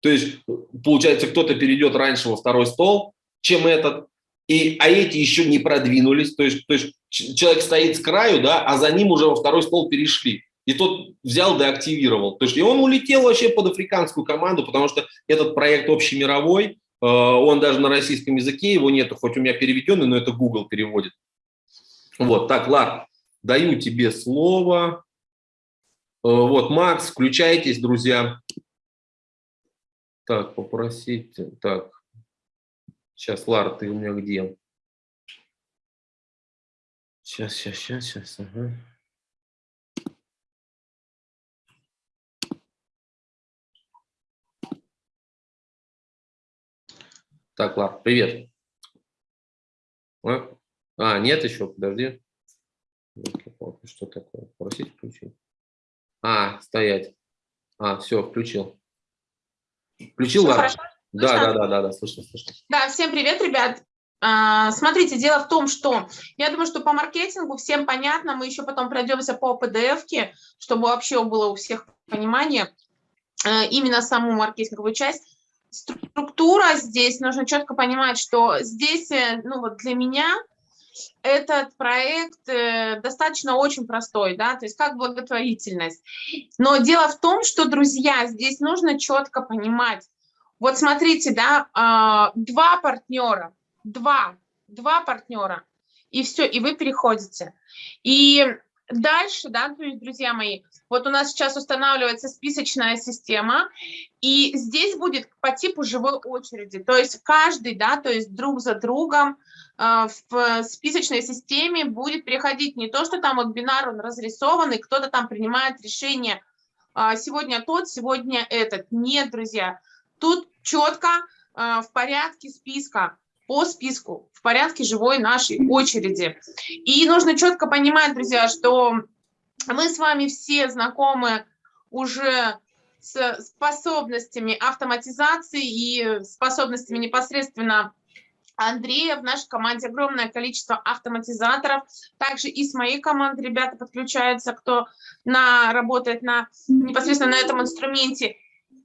То есть, получается, кто-то перейдет раньше во второй стол, чем этот, и, а эти еще не продвинулись. То есть, то есть человек стоит с краю, да, а за ним уже во второй стол перешли и тот взял да активировал. То есть, и он улетел вообще под африканскую команду, потому что этот проект общемировой, он даже на российском языке, его нету, хоть у меня переведенный, но это Google переводит. Вот, так, Лар, даю тебе слово. Вот, Макс, включайтесь, друзья. Так, попросить, так, сейчас, Лар, ты у меня где? Сейчас, сейчас, сейчас, сейчас, ага. Так, ладно, привет. А, а нет еще, подожди. Что такое? Просить включить. А, стоять. А, все, включил. Включил, Все хорошо? Да, Слышно? да, да, да, да, слышно, слышно. Да, всем привет, ребят. А, Смотрите, дело в том, что я думаю, что по маркетингу всем понятно, мы еще потом пройдемся по PDF-ке, чтобы вообще было у всех понимание э, именно саму маркетинговую часть. Структура здесь, нужно четко понимать, что здесь, э, ну вот для меня этот проект э, достаточно очень простой, да, то есть как благотворительность. Но дело в том, что, друзья, здесь нужно четко понимать, вот смотрите, да, а, два партнера, два, два партнера, и все, и вы переходите. И дальше, да, то есть, друзья мои, вот у нас сейчас устанавливается списочная система, и здесь будет по типу живой очереди, то есть каждый, да, то есть друг за другом э, в списочной системе будет приходить не то, что там вот бинар, он разрисован, и кто-то там принимает решение, а, сегодня тот, сегодня этот. Нет, друзья, тут четко э, в порядке списка, по списку, в порядке живой нашей очереди. И нужно четко понимать, друзья, что мы с вами все знакомы уже с способностями автоматизации и способностями непосредственно Андрея. В нашей команде огромное количество автоматизаторов. Также и с моей команды ребята подключаются, кто на, работает на, непосредственно на этом инструменте.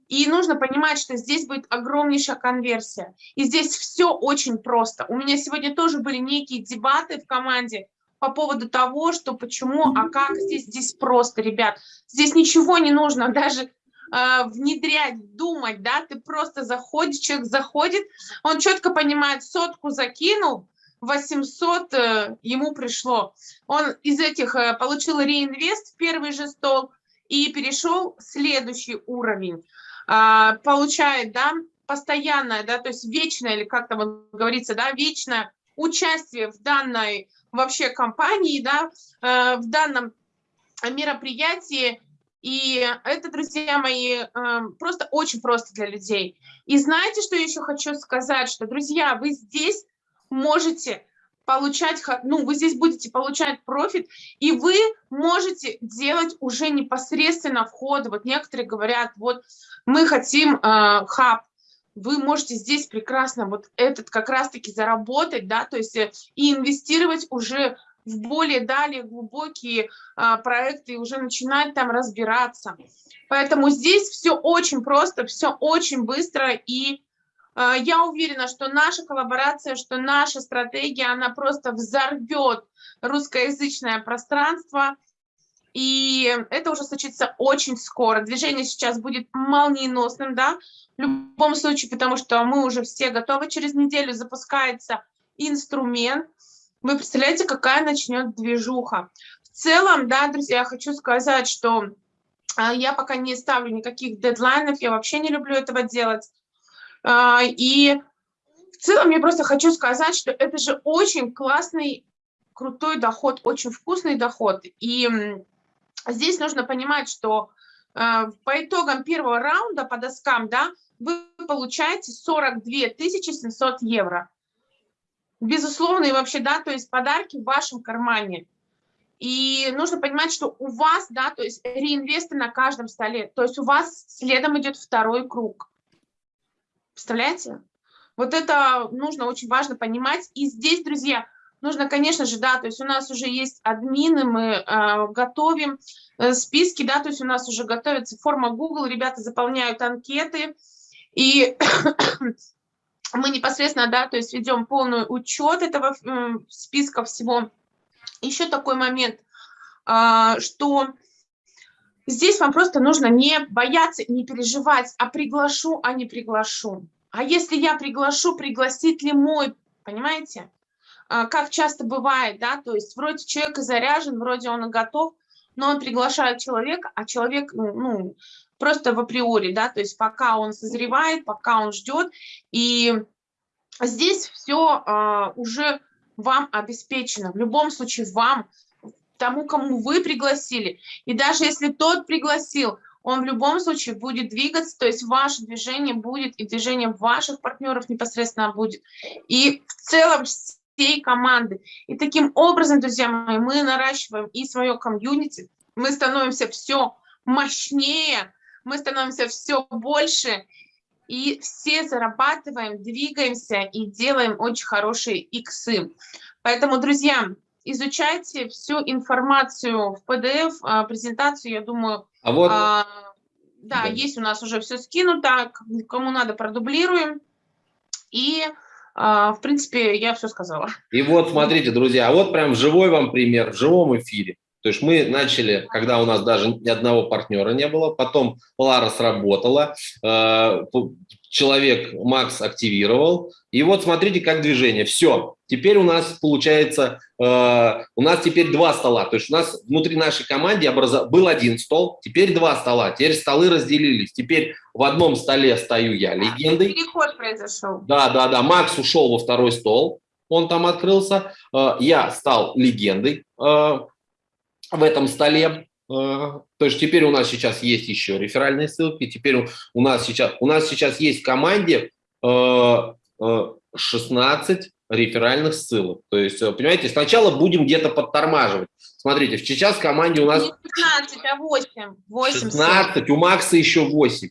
И нужно понимать, что здесь будет огромнейшая конверсия. И здесь все очень просто. У меня сегодня тоже были некие дебаты в команде по поводу того, что почему, а как здесь, здесь просто, ребят. Здесь ничего не нужно даже э, внедрять, думать, да, ты просто заходишь, человек заходит, он четко понимает, сотку закинул, 800 э, ему пришло. Он из этих э, получил реинвест в первый же стол и перешел в следующий уровень. А, получает, да, постоянное, да, то есть вечное, или как там говорится, да, вечное участие в данной вообще компании, да, э, в данном мероприятии. И это, друзья мои, э, просто очень просто для людей. И знаете, что еще хочу сказать, что, друзья, вы здесь можете получать, ну, вы здесь будете получать профит, и вы можете делать уже непосредственно входы. Вот некоторые говорят, вот мы хотим э, хаб, вы можете здесь прекрасно вот этот как раз-таки заработать, да, то есть э, и инвестировать уже в более далее глубокие а, проекты и уже начинать там разбираться. Поэтому здесь все очень просто, все очень быстро и а, я уверена, что наша коллаборация, что наша стратегия, она просто взорвет русскоязычное пространство, и это уже случится очень скоро. Движение сейчас будет молниеносным, да, в любом случае, потому что мы уже все готовы. Через неделю запускается инструмент. Вы представляете, какая начнет движуха. В целом, да, друзья, я хочу сказать, что а, я пока не ставлю никаких дедлайнов, я вообще не люблю этого делать. А, и в целом я просто хочу сказать, что это же очень классный, крутой доход, очень вкусный доход. И здесь нужно понимать, что а, по итогам первого раунда по доскам, да, вы получаете 42 700 евро. Безусловно, и вообще, да, то есть подарки в вашем кармане. И нужно понимать, что у вас, да, то есть реинвесты на каждом столе, то есть у вас следом идет второй круг. Представляете? Вот это нужно очень важно понимать. И здесь, друзья, нужно, конечно же, да, то есть у нас уже есть админы, мы э, готовим э, списки, да, то есть у нас уже готовится форма Google, ребята заполняют анкеты, и мы непосредственно, да, то есть ведем полный учет этого э, списка всего. Еще такой момент, э, что Здесь вам просто нужно не бояться, не переживать, а приглашу, а не приглашу. А если я приглашу, пригласит ли мой, понимаете? А, как часто бывает, да, то есть вроде человек заряжен, вроде он готов, но он приглашает человека, а человек, ну, ну просто в априори, да, то есть пока он созревает, пока он ждет, и здесь все а, уже вам обеспечено. В любом случае вам, тому, кому вы пригласили, и даже если тот пригласил, он в любом случае будет двигаться, то есть ваше движение будет, и движение ваших партнеров непосредственно будет. И в целом всей команды. И таким образом, друзья мои, мы наращиваем и свое комьюнити, мы становимся все мощнее, мы становимся все больше, и все зарабатываем, двигаемся и делаем очень хорошие иксы. Поэтому, друзья, изучайте всю информацию в PDF, а, презентацию, я думаю, а вот... а, да, да, есть у нас уже все скинуто, кому надо, продублируем. И, а, в принципе, я все сказала. И вот, смотрите, друзья, а вот прям живой вам пример, в живом эфире. То есть мы начали, когда у нас даже ни одного партнера не было, потом Лара сработала, э, человек Макс активировал, и вот смотрите, как движение. Все, теперь у нас получается, э, у нас теперь два стола, то есть у нас внутри нашей команды образов... был один стол, теперь два стола, теперь столы разделились, теперь в одном столе стою я легендой. Переход произошел. Да, да, да, Макс ушел во второй стол, он там открылся, э, я стал легендой, в этом столе. Э, то есть теперь у нас сейчас есть еще реферальные ссылки, теперь у нас сейчас, у нас сейчас есть в команде 16 э, э, реферальных ссылок. То есть, понимаете, сначала будем где-то подтормаживать. Смотрите, сейчас в команде у нас... Не 15, а 8. 8 16, ссылок. у Макса еще 8.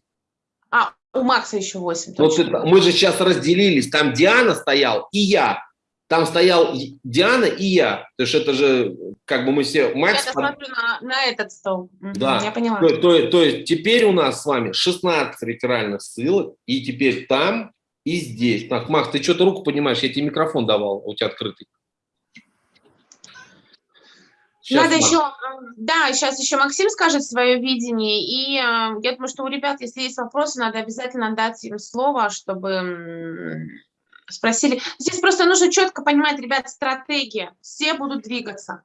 А, у Макса еще 8. Вот это, мы же сейчас разделились, там Диана стоял и я. Там стоял Диана и я. То есть это же, как бы мы все... Макс... Я смотрю на, на этот стол. Да. Я поняла. То, то, то есть теперь у нас с вами 16 реферальных ссылок, и теперь там и здесь. Так, Макс, ты что-то руку поднимаешь, я тебе микрофон давал, у тебя открытый. Сейчас, Надо Макс. еще, да, сейчас еще Максим скажет свое видение, и э, я думаю, что у ребят, если есть вопросы, надо обязательно дать им слово, чтобы спросили. Здесь просто нужно четко понимать, ребят, стратегия. Все будут двигаться.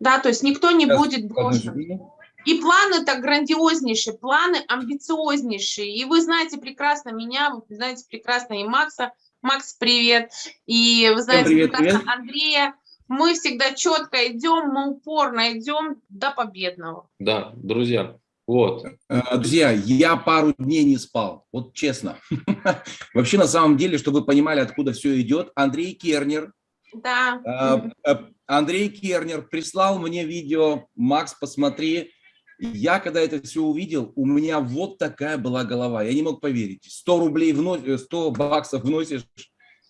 Да, то есть никто не Сейчас, будет брошен. И планы так грандиознейшие, планы амбициознейшие. И вы знаете прекрасно меня, вы знаете прекрасно и Макса. Макс, привет. И вы знаете привет, прекрасно привет. Андрея. Мы всегда четко идем, мы упорно идем до победного. Да, друзья, вот. Э, друзья, я пару дней не спал, вот честно. Вообще, на самом деле, чтобы вы понимали, откуда все идет, Андрей Кернер, да. Э, э, Андрей Кернер прислал мне видео, Макс, посмотри. Я, когда это все увидел, у меня вот такая была голова. Я не мог поверить. 100 рублей вносишь, 100 баксов вносишь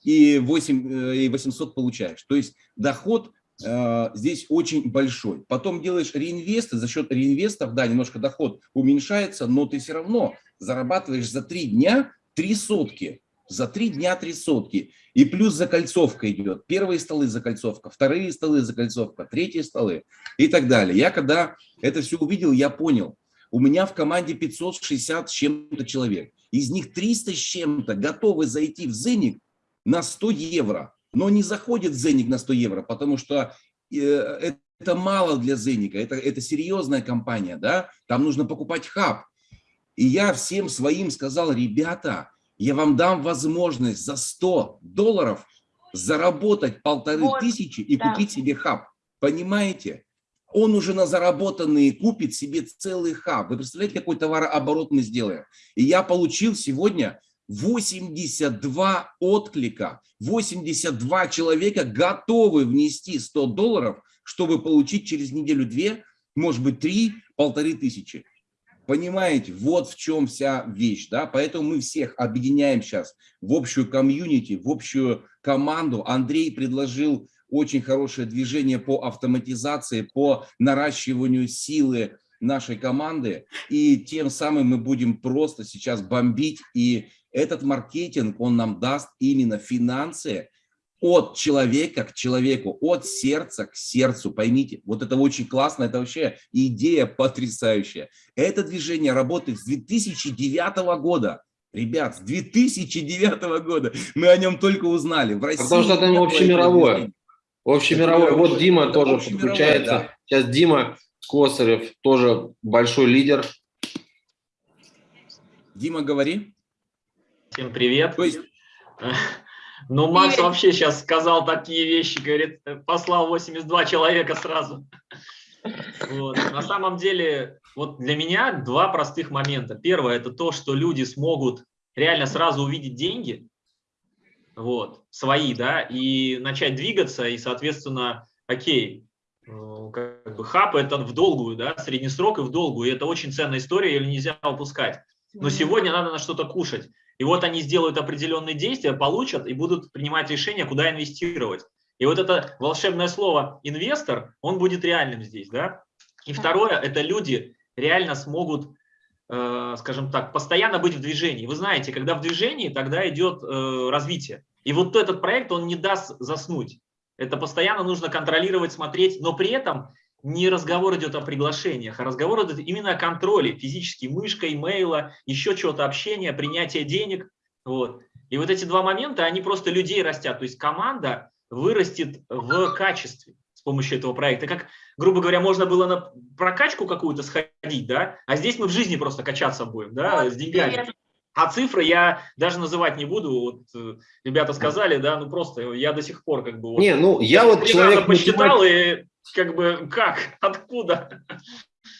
и, 8, и 800 получаешь. То есть доход здесь очень большой. Потом делаешь реинвесты, за счет реинвестов, да, немножко доход уменьшается, но ты все равно зарабатываешь за три дня три сотки. За три дня три сотки. И плюс закольцовка идет. Первые столы закольцовка, вторые столы закольцовка, третьи столы и так далее. Я когда это все увидел, я понял. У меня в команде 560 с чем-то человек. Из них 300 с чем-то готовы зайти в Зеник на 100 евро но не заходит Зеник на 100 евро, потому что э, это мало для Зеника, это, это серьезная компания, да, там нужно покупать хаб. И я всем своим сказал, ребята, я вам дам возможность за 100 долларов заработать полторы вот, тысячи и да. купить себе хаб. Понимаете? Он уже на заработанные купит себе целый хаб. Вы представляете, какой товарооборот мы сделаем? И я получил сегодня 82 отклика, 82 человека готовы внести 100 долларов, чтобы получить через неделю-две, может быть, три, полторы тысячи. Понимаете, вот в чем вся вещь, да, поэтому мы всех объединяем сейчас в общую комьюнити, в общую команду. Андрей предложил очень хорошее движение по автоматизации, по наращиванию силы нашей команды, и тем самым мы будем просто сейчас бомбить и этот маркетинг, он нам даст именно финансы от человека к человеку, от сердца к сердцу. Поймите, вот это очень классно, это вообще идея потрясающая. Это движение работает с 2009 года. Ребят, с 2009 года мы о нем только узнали. В России Потому что это общемировое. Общемировое. Вот Дима это тоже подключается. Да. Сейчас Дима Косарев тоже большой лидер. Дима, говори. Всем привет. То есть... Ну, Макс привет. вообще сейчас сказал такие вещи, говорит, послал 82 человека сразу. Вот. На самом деле, вот для меня два простых момента. Первое – это то, что люди смогут реально сразу увидеть деньги, вот, свои, да, и начать двигаться, и, соответственно, окей, э, как бы хаб это в долгую, да, средний срок и в долгую, и это очень ценная история, ее нельзя упускать. Но сегодня надо на что-то кушать. И вот они сделают определенные действия, получат и будут принимать решение, куда инвестировать. И вот это волшебное слово «инвестор», он будет реальным здесь, да. И второе, это люди реально смогут, э, скажем так, постоянно быть в движении. Вы знаете, когда в движении, тогда идет э, развитие. И вот этот проект, он не даст заснуть. Это постоянно нужно контролировать, смотреть, но при этом не разговор идет о приглашениях, а разговор идет именно о контроле, физически, мышкой, имейла, еще чего-то, общения, принятия денег. Вот. И вот эти два момента, они просто людей растят. То есть команда вырастет в качестве с помощью этого проекта. Как, грубо говоря, можно было на прокачку какую-то сходить, да, а здесь мы в жизни просто качаться будем, да, вот, с деньгами. А цифры я даже называть не буду. Вот э, ребята сказали, да, ну просто я до сих пор как бы... Вот, не, ну я вот человек... посчитал и как бы как, откуда?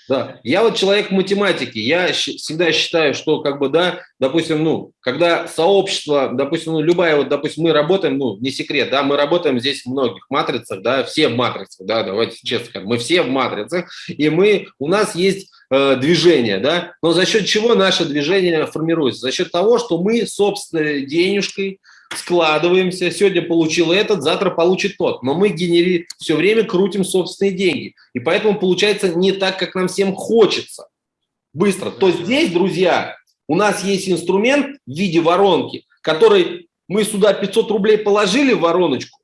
Да, я вот человек математики, я всегда считаю, что как бы, да, допустим, ну, когда сообщество, допустим, ну, любая, вот, допустим, мы работаем, ну, не секрет, да, мы работаем здесь в многих матрицах, да, все в матрицах, да, давайте честно скажем, мы все в матрицах, и мы, у нас есть э, движение, да, но за счет чего наше движение формируется? За счет того, что мы собственной денежкой, складываемся, сегодня получил этот, завтра получит тот. Но мы генери... все время крутим собственные деньги. И поэтому получается не так, как нам всем хочется. Быстро. То здесь, друзья, у нас есть инструмент в виде воронки, который мы сюда 500 рублей положили в вороночку,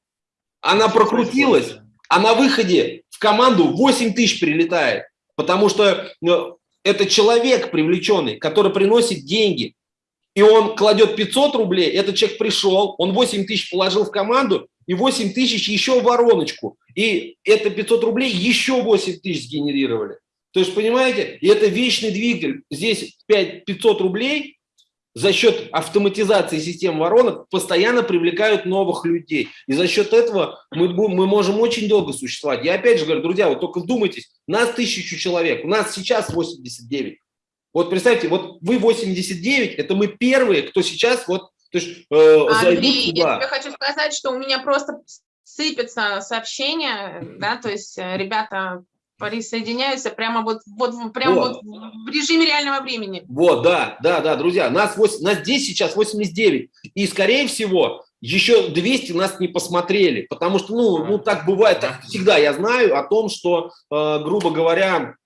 она прокрутилась, а на выходе в команду 8 тысяч прилетает. Потому что ну, это человек привлеченный, который приносит деньги и он кладет 500 рублей, этот человек пришел, он 8 тысяч положил в команду, и 8 тысяч еще в вороночку. И это 500 рублей еще 8 тысяч сгенерировали. То есть, понимаете, и это вечный двигатель. Здесь 5, 500 рублей за счет автоматизации систем воронок постоянно привлекают новых людей. И за счет этого мы, мы можем очень долго существовать. Я опять же говорю, друзья, вот только вдумайтесь, нас тысячу человек, у нас сейчас 89. Вот представьте, вот вы 89, это мы первые, кто сейчас вот то есть, э, Андрей, я тебе хочу сказать, что у меня просто сыпятся сообщения, да, то есть э, ребята присоединяются прямо вот, вот, прямо вот. вот в режиме реального времени. Вот, да, да, да, друзья, нас, 8, нас здесь сейчас 89, и, скорее всего, еще 200 нас не посмотрели, потому что, ну, ну так бывает, так всегда я знаю о том, что, э, грубо говоря,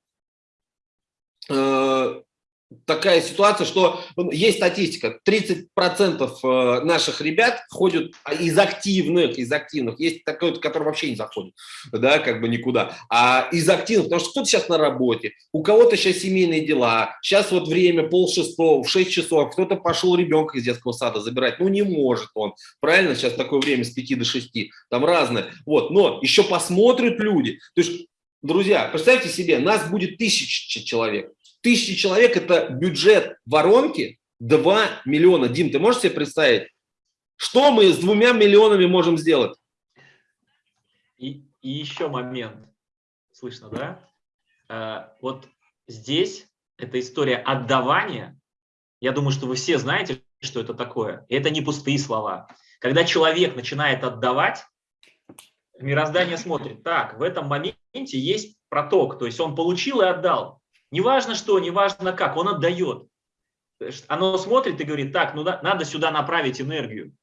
э, такая ситуация, что ну, есть статистика, 30% э, наших ребят ходят из активных, из активных, есть такой, который вообще не заходит, да, как бы никуда, а из активных, потому что кто-то сейчас на работе, у кого-то сейчас семейные дела, сейчас вот время пол шестого, в 6 часов, кто-то пошел ребенка из детского сада забирать, ну не может он, правильно, сейчас такое время с 5 до 6, там разное, вот, но еще посмотрят люди, то есть, друзья, представьте себе, нас будет тысяча человек, тысячи человек – это бюджет воронки 2 миллиона. Дим, ты можешь себе представить, что мы с двумя миллионами можем сделать? И, и еще момент. Слышно, да? А, вот здесь эта история отдавания. Я думаю, что вы все знаете, что это такое. И это не пустые слова. Когда человек начинает отдавать, мироздание смотрит, так, в этом моменте есть проток, то есть он получил и отдал. Неважно что, неважно как, он отдает. Оно смотрит и говорит, так, ну надо сюда направить энергию.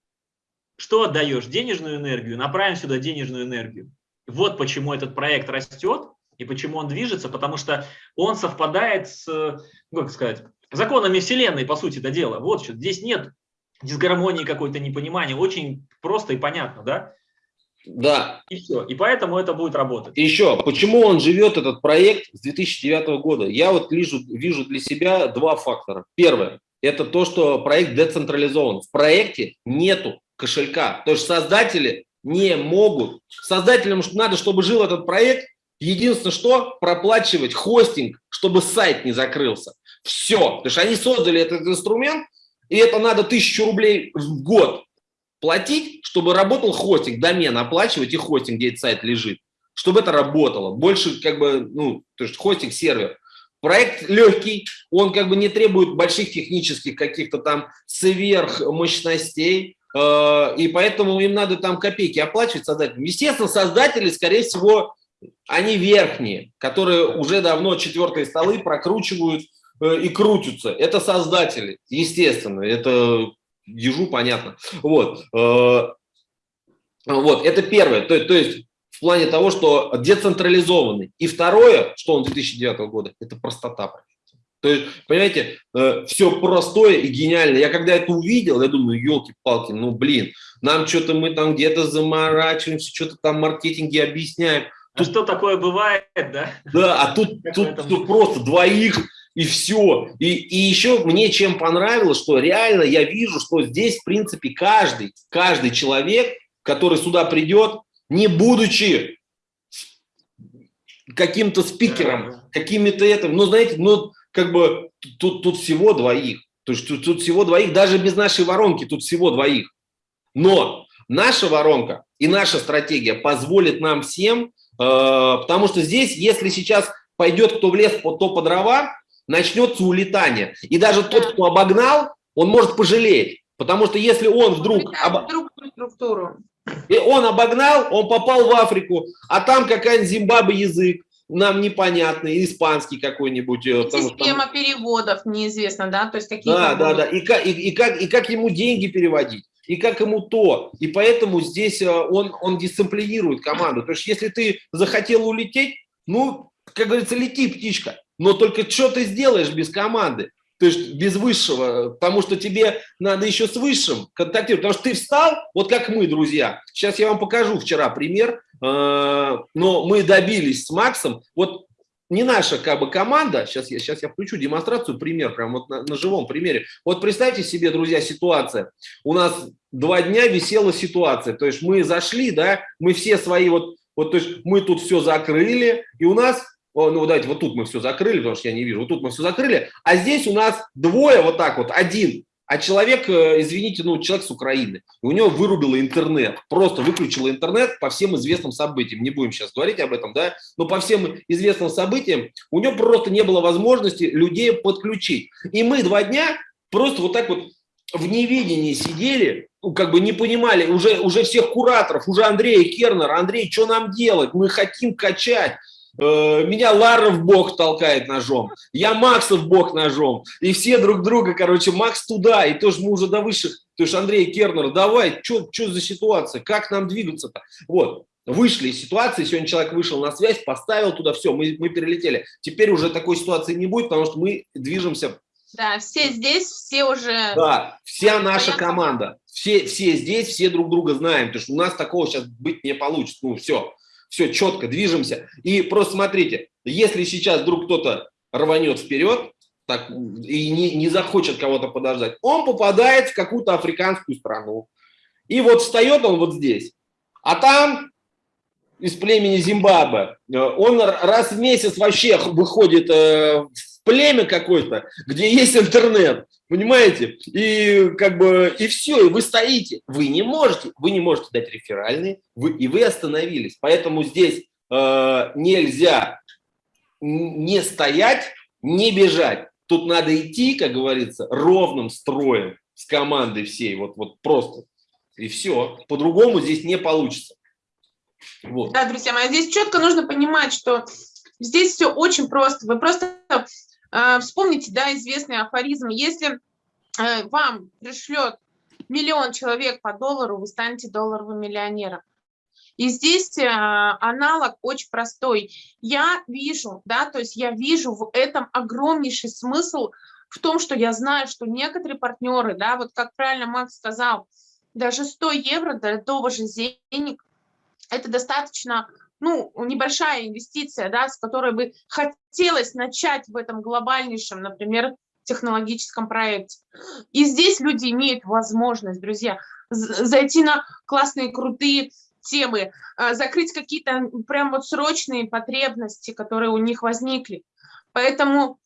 Что отдаешь? Денежную энергию, направим сюда денежную энергию. Вот почему этот проект растет и почему он движется, потому что он совпадает с, ну, как сказать, законами Вселенной, по сути, это дело. Вот что, здесь нет дисгармонии какой-то, непонимания, очень просто и понятно, да? Да. И все. И поэтому это будет работать. еще, почему он живет, этот проект, с 2009 года? Я вот вижу, вижу для себя два фактора. Первое. это то, что проект децентрализован. В проекте нету кошелька. То есть создатели не могут. Создателям надо, чтобы жил этот проект, единственное, что проплачивать хостинг, чтобы сайт не закрылся. Все. Потому что они создали этот инструмент, и это надо тысячу рублей в год платить, чтобы работал хостинг, домен оплачивать и хостинг, где этот сайт лежит, чтобы это работало. Больше как бы, ну, то есть хостинг, сервер. Проект легкий, он как бы не требует больших технических каких-то там сверхмощностей, э, и поэтому им надо там копейки оплачивать создателям. Естественно, создатели, скорее всего, они верхние, которые уже давно четвертые столы прокручивают э, и крутятся. Это создатели, естественно, это ежу понятно. Вот, э, вот это первое, то, то есть в плане того, что децентрализованный. И второе, что он 2009 года, это простота. То есть, понимаете, э, все простое и гениально. Я когда это увидел, я думаю, елки-палки, ну блин, нам что-то мы там где-то заморачиваемся, что-то там маркетинги объясняем. А тут, что такое бывает, да? Да, а тут, тут, тут просто двоих и все. И, и еще мне чем понравилось, что реально я вижу, что здесь, в принципе, каждый, каждый человек, который сюда придет, не будучи каким-то спикером, какими-то этим, ну, знаете, ну, как бы тут, тут всего двоих. То есть тут, тут всего двоих, даже без нашей воронки тут всего двоих. Но наша воронка и наша стратегия позволит нам всем, э, потому что здесь, если сейчас пойдет кто в лес, то по дрова, начнется улетание. И даже тот, кто обогнал, он может пожалеть. Потому что если он вдруг... Об... структуру. И он обогнал, он попал в Африку, а там какая-нибудь Зимбабве язык, нам непонятный, испанский какой-нибудь. Э, система там... переводов неизвестно, да? То есть какие да, да, да. И как, и, и, как, и как ему деньги переводить, и как ему то. И поэтому здесь э, он, он дисциплинирует команду. То есть если ты захотел улететь, ну, как говорится, лети, птичка. Но только что ты сделаешь без команды? То есть без высшего, потому что тебе надо еще с высшим контактировать. Потому что ты встал, вот как мы, друзья. Сейчас я вам покажу вчера пример, э, но мы добились с Максом. Вот не наша как бы команда, сейчас я, сейчас я включу демонстрацию, пример, прям вот на, на живом примере. Вот представьте себе, друзья, ситуация. У нас два дня висела ситуация, то есть мы зашли, да, мы все свои вот, вот то есть мы тут все закрыли, и у нас о, ну давайте вот тут мы все закрыли, потому что я не вижу, вот тут мы все закрыли, а здесь у нас двое вот так вот, один, а человек, э, извините, ну человек с Украины, у него вырубило интернет, просто выключило интернет по всем известным событиям, не будем сейчас говорить об этом, да, но по всем известным событиям у него просто не было возможности людей подключить. И мы два дня просто вот так вот в неведении сидели, ну, как бы не понимали, уже, уже всех кураторов, уже Андрея Кернера, Андрей, что нам делать, мы хотим качать, меня Лара в бок толкает ножом, я Макса в бок ножом, и все друг друга, короче, Макс туда, и тоже мы уже до высших, то есть Андрей Кернер, давай, что за ситуация, как нам двигаться-то? Вот, вышли из ситуации, сегодня человек вышел на связь, поставил туда, все, мы, мы перелетели. Теперь уже такой ситуации не будет, потому что мы движемся. Да, все здесь, все уже... Да, вся наша команда, все, все здесь, все друг друга знаем, потому что у нас такого сейчас быть не получится, ну все все четко, движемся. И просто смотрите, если сейчас вдруг кто-то рванет вперед так, и не, не захочет кого-то подождать, он попадает в какую-то африканскую страну. И вот встает он вот здесь, а там из племени Зимбабве, э, он раз в месяц вообще выходит э, племя какое-то, где есть интернет, понимаете? И как бы, и все, и вы стоите. Вы не можете, вы не можете дать реферальные, вы, и вы остановились. Поэтому здесь э, нельзя не стоять, не бежать. Тут надо идти, как говорится, ровным строем с командой всей, вот, вот просто. И все. По-другому здесь не получится. Вот. Да, друзья мои, здесь четко нужно понимать, что здесь все очень просто. Вы просто вспомните, да, известный афоризм, если э, вам пришлет миллион человек по доллару, вы станете долларовым миллионером. И здесь э, аналог очень простой. Я вижу, да, то есть я вижу в этом огромнейший смысл в том, что я знаю, что некоторые партнеры, да, вот как правильно Макс сказал, даже 100 евро для того же денег, это достаточно ну, небольшая инвестиция, да, с которой бы хотелось начать в этом глобальнейшем, например, технологическом проекте. И здесь люди имеют возможность, друзья, зайти на классные, крутые темы, а, закрыть какие-то прям вот срочные потребности, которые у них возникли. Поэтому,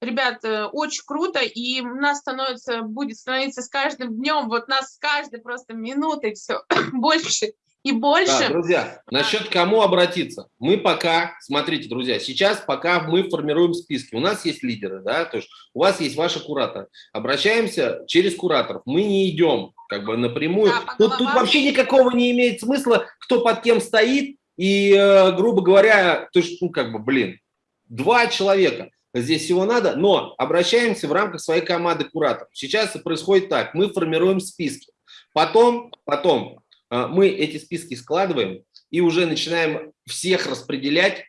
ребят, э, очень круто, и у нас становится, будет становиться с каждым днем, вот нас с каждой просто минутой все больше и больше. Да, друзья, насчет кому обратиться. Мы пока, смотрите, друзья, сейчас пока мы формируем списки. У нас есть лидеры, да, то есть у вас есть ваши кураторы. Обращаемся через кураторов. Мы не идем как бы напрямую. Да, тут, тут вообще никакого не имеет смысла, кто под кем стоит. И, э, грубо говоря, то есть, ну, как бы, блин, два человека. Здесь всего надо, но обращаемся в рамках своей команды кураторов. Сейчас происходит так, мы формируем списки. Потом, потом мы эти списки складываем и уже начинаем всех распределять.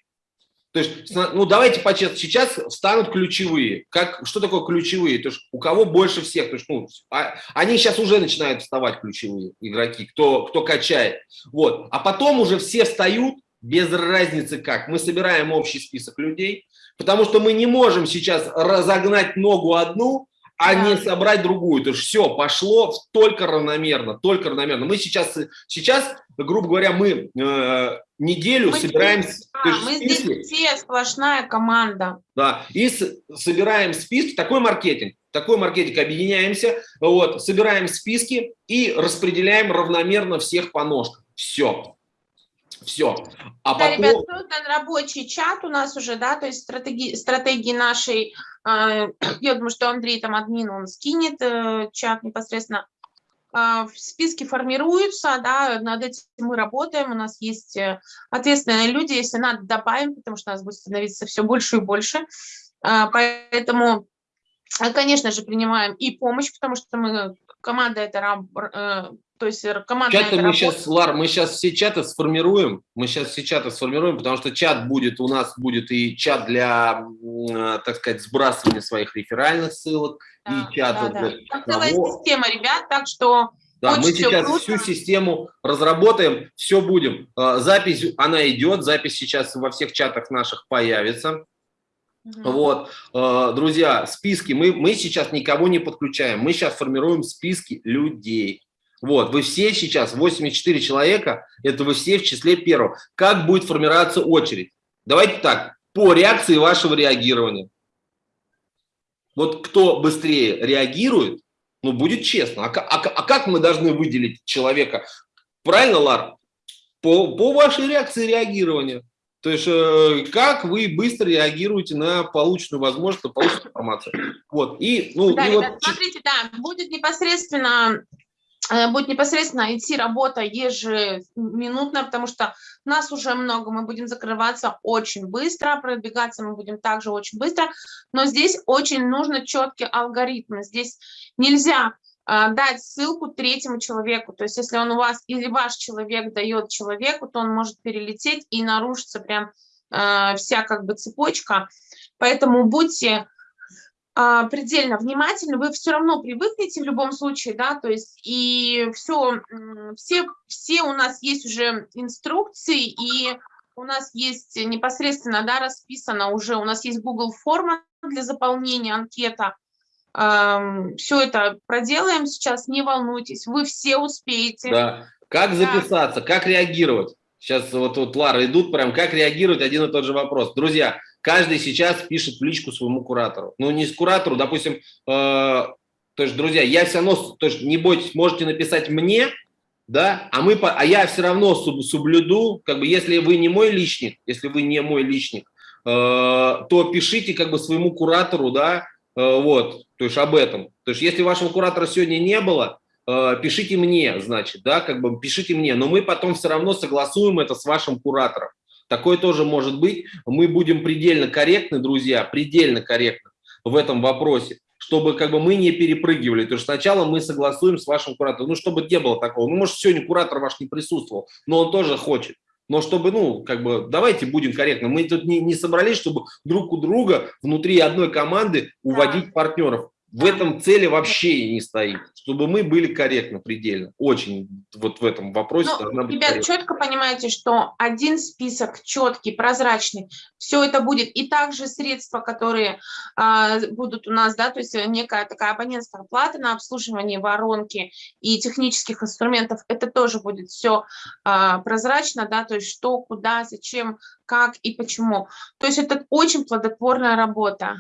То есть, ну давайте по-честному, сейчас встанут ключевые. Как, что такое ключевые? То есть у кого больше всех? То есть, ну, а, они сейчас уже начинают вставать ключевые игроки, кто, кто качает. Вот. А потом уже все встают, без разницы как. Мы собираем общий список людей, потому что мы не можем сейчас разогнать ногу одну, а да. не собрать другую. То есть все пошло только равномерно, только равномерно. Мы сейчас, сейчас грубо говоря, мы э, неделю мы собираем... Здесь, да, мы списки, здесь все сплошная команда. Да, и с, собираем списки, такой маркетинг, такой маркетинг, объединяемся, вот, собираем списки и распределяем равномерно всех по ножкам. Все. Все. А да, потом... ребят, создан рабочий чат у нас уже, да, то есть стратегии, стратегии нашей а, я думаю, что Андрей там админ, он скинет э, чат непосредственно. А, списки формируются, да, над этим мы работаем, у нас есть э, ответственные люди, если надо, добавим, потому что у нас будет становиться все больше и больше. А, поэтому, конечно же, принимаем и помощь, потому что мы, команда это э, то есть команда. Чаты мы сейчас, Лар, мы сейчас все чаты сформируем. Мы сейчас все чаты сформируем, потому что чат будет, у нас будет и чат для, э, так сказать, сбрасывания своих реферальных ссылок, да, и чат да, да. Для целая система, ребят, так что да, мы сейчас круто. всю систему разработаем, все будем. Э, запись, она идет, запись сейчас во всех чатах наших появится. Угу. Вот, э, друзья, списки, мы, мы сейчас никого не подключаем, мы сейчас формируем списки людей. Вот, вы все сейчас, 84 человека, это вы все в числе первого. Как будет формироваться очередь? Давайте так, по реакции вашего реагирования. Вот кто быстрее реагирует, ну, будет честно. А, а, а как мы должны выделить человека? Правильно, Лар? По, по вашей реакции реагирования. То есть, э, как вы быстро реагируете на полученную возможность, на полученную информацию. Вот. И, ну, да, и ребят, вот... смотрите, да, будет непосредственно будет непосредственно идти работа ежеминутная, потому что нас уже много, мы будем закрываться очень быстро, пробегаться мы будем также очень быстро, но здесь очень нужно четкий алгоритм. Здесь нельзя э, дать ссылку третьему человеку. То есть если он у вас или ваш человек дает человеку, то он может перелететь и нарушится прям э, вся как бы цепочка. Поэтому будьте предельно внимательны, вы все равно привыкнете в любом случае, да, то есть и все, все, все у нас есть уже инструкции, и у нас есть непосредственно, да, расписано уже, у нас есть Google форма для заполнения анкета, все это проделаем сейчас, не волнуйтесь, вы все успеете. Да, как записаться, да. как реагировать? Сейчас вот, вот Лара идут прям, как реагировать, один и тот же вопрос. Друзья, каждый сейчас пишет в личку своему куратору. Ну, не с куратору, допустим, э, то есть, друзья, я все равно, то есть, не бойтесь, можете написать мне, да, а, мы, а я все равно соблюду, как бы, если вы не мой личник, если вы не мой личник, э, то пишите, как бы, своему куратору, да, э, вот, то есть, об этом. То есть, если вашего куратора сегодня не было, пишите мне, значит, да, как бы пишите мне, но мы потом все равно согласуем это с вашим куратором. Такое тоже может быть. Мы будем предельно корректны, друзья, предельно корректны в этом вопросе, чтобы как бы мы не перепрыгивали. То есть сначала мы согласуем с вашим куратором, ну, чтобы не было такого. Ну, может, сегодня куратор ваш не присутствовал, но он тоже хочет. Но чтобы, ну, как бы, давайте будем корректны. Мы тут не, не собрались, чтобы друг у друга внутри одной команды уводить да. партнеров. В этом цели вообще не стоит, чтобы мы были корректны предельно. Очень вот в этом вопросе ну, должна быть Ребят, корректно. четко понимаете, что один список четкий, прозрачный, все это будет. И также средства, которые а, будут у нас, да, то есть некая такая абонентская плата на обслуживание воронки и технических инструментов, это тоже будет все а, прозрачно, да, то есть что, куда, зачем, как и почему. То есть это очень плодотворная работа.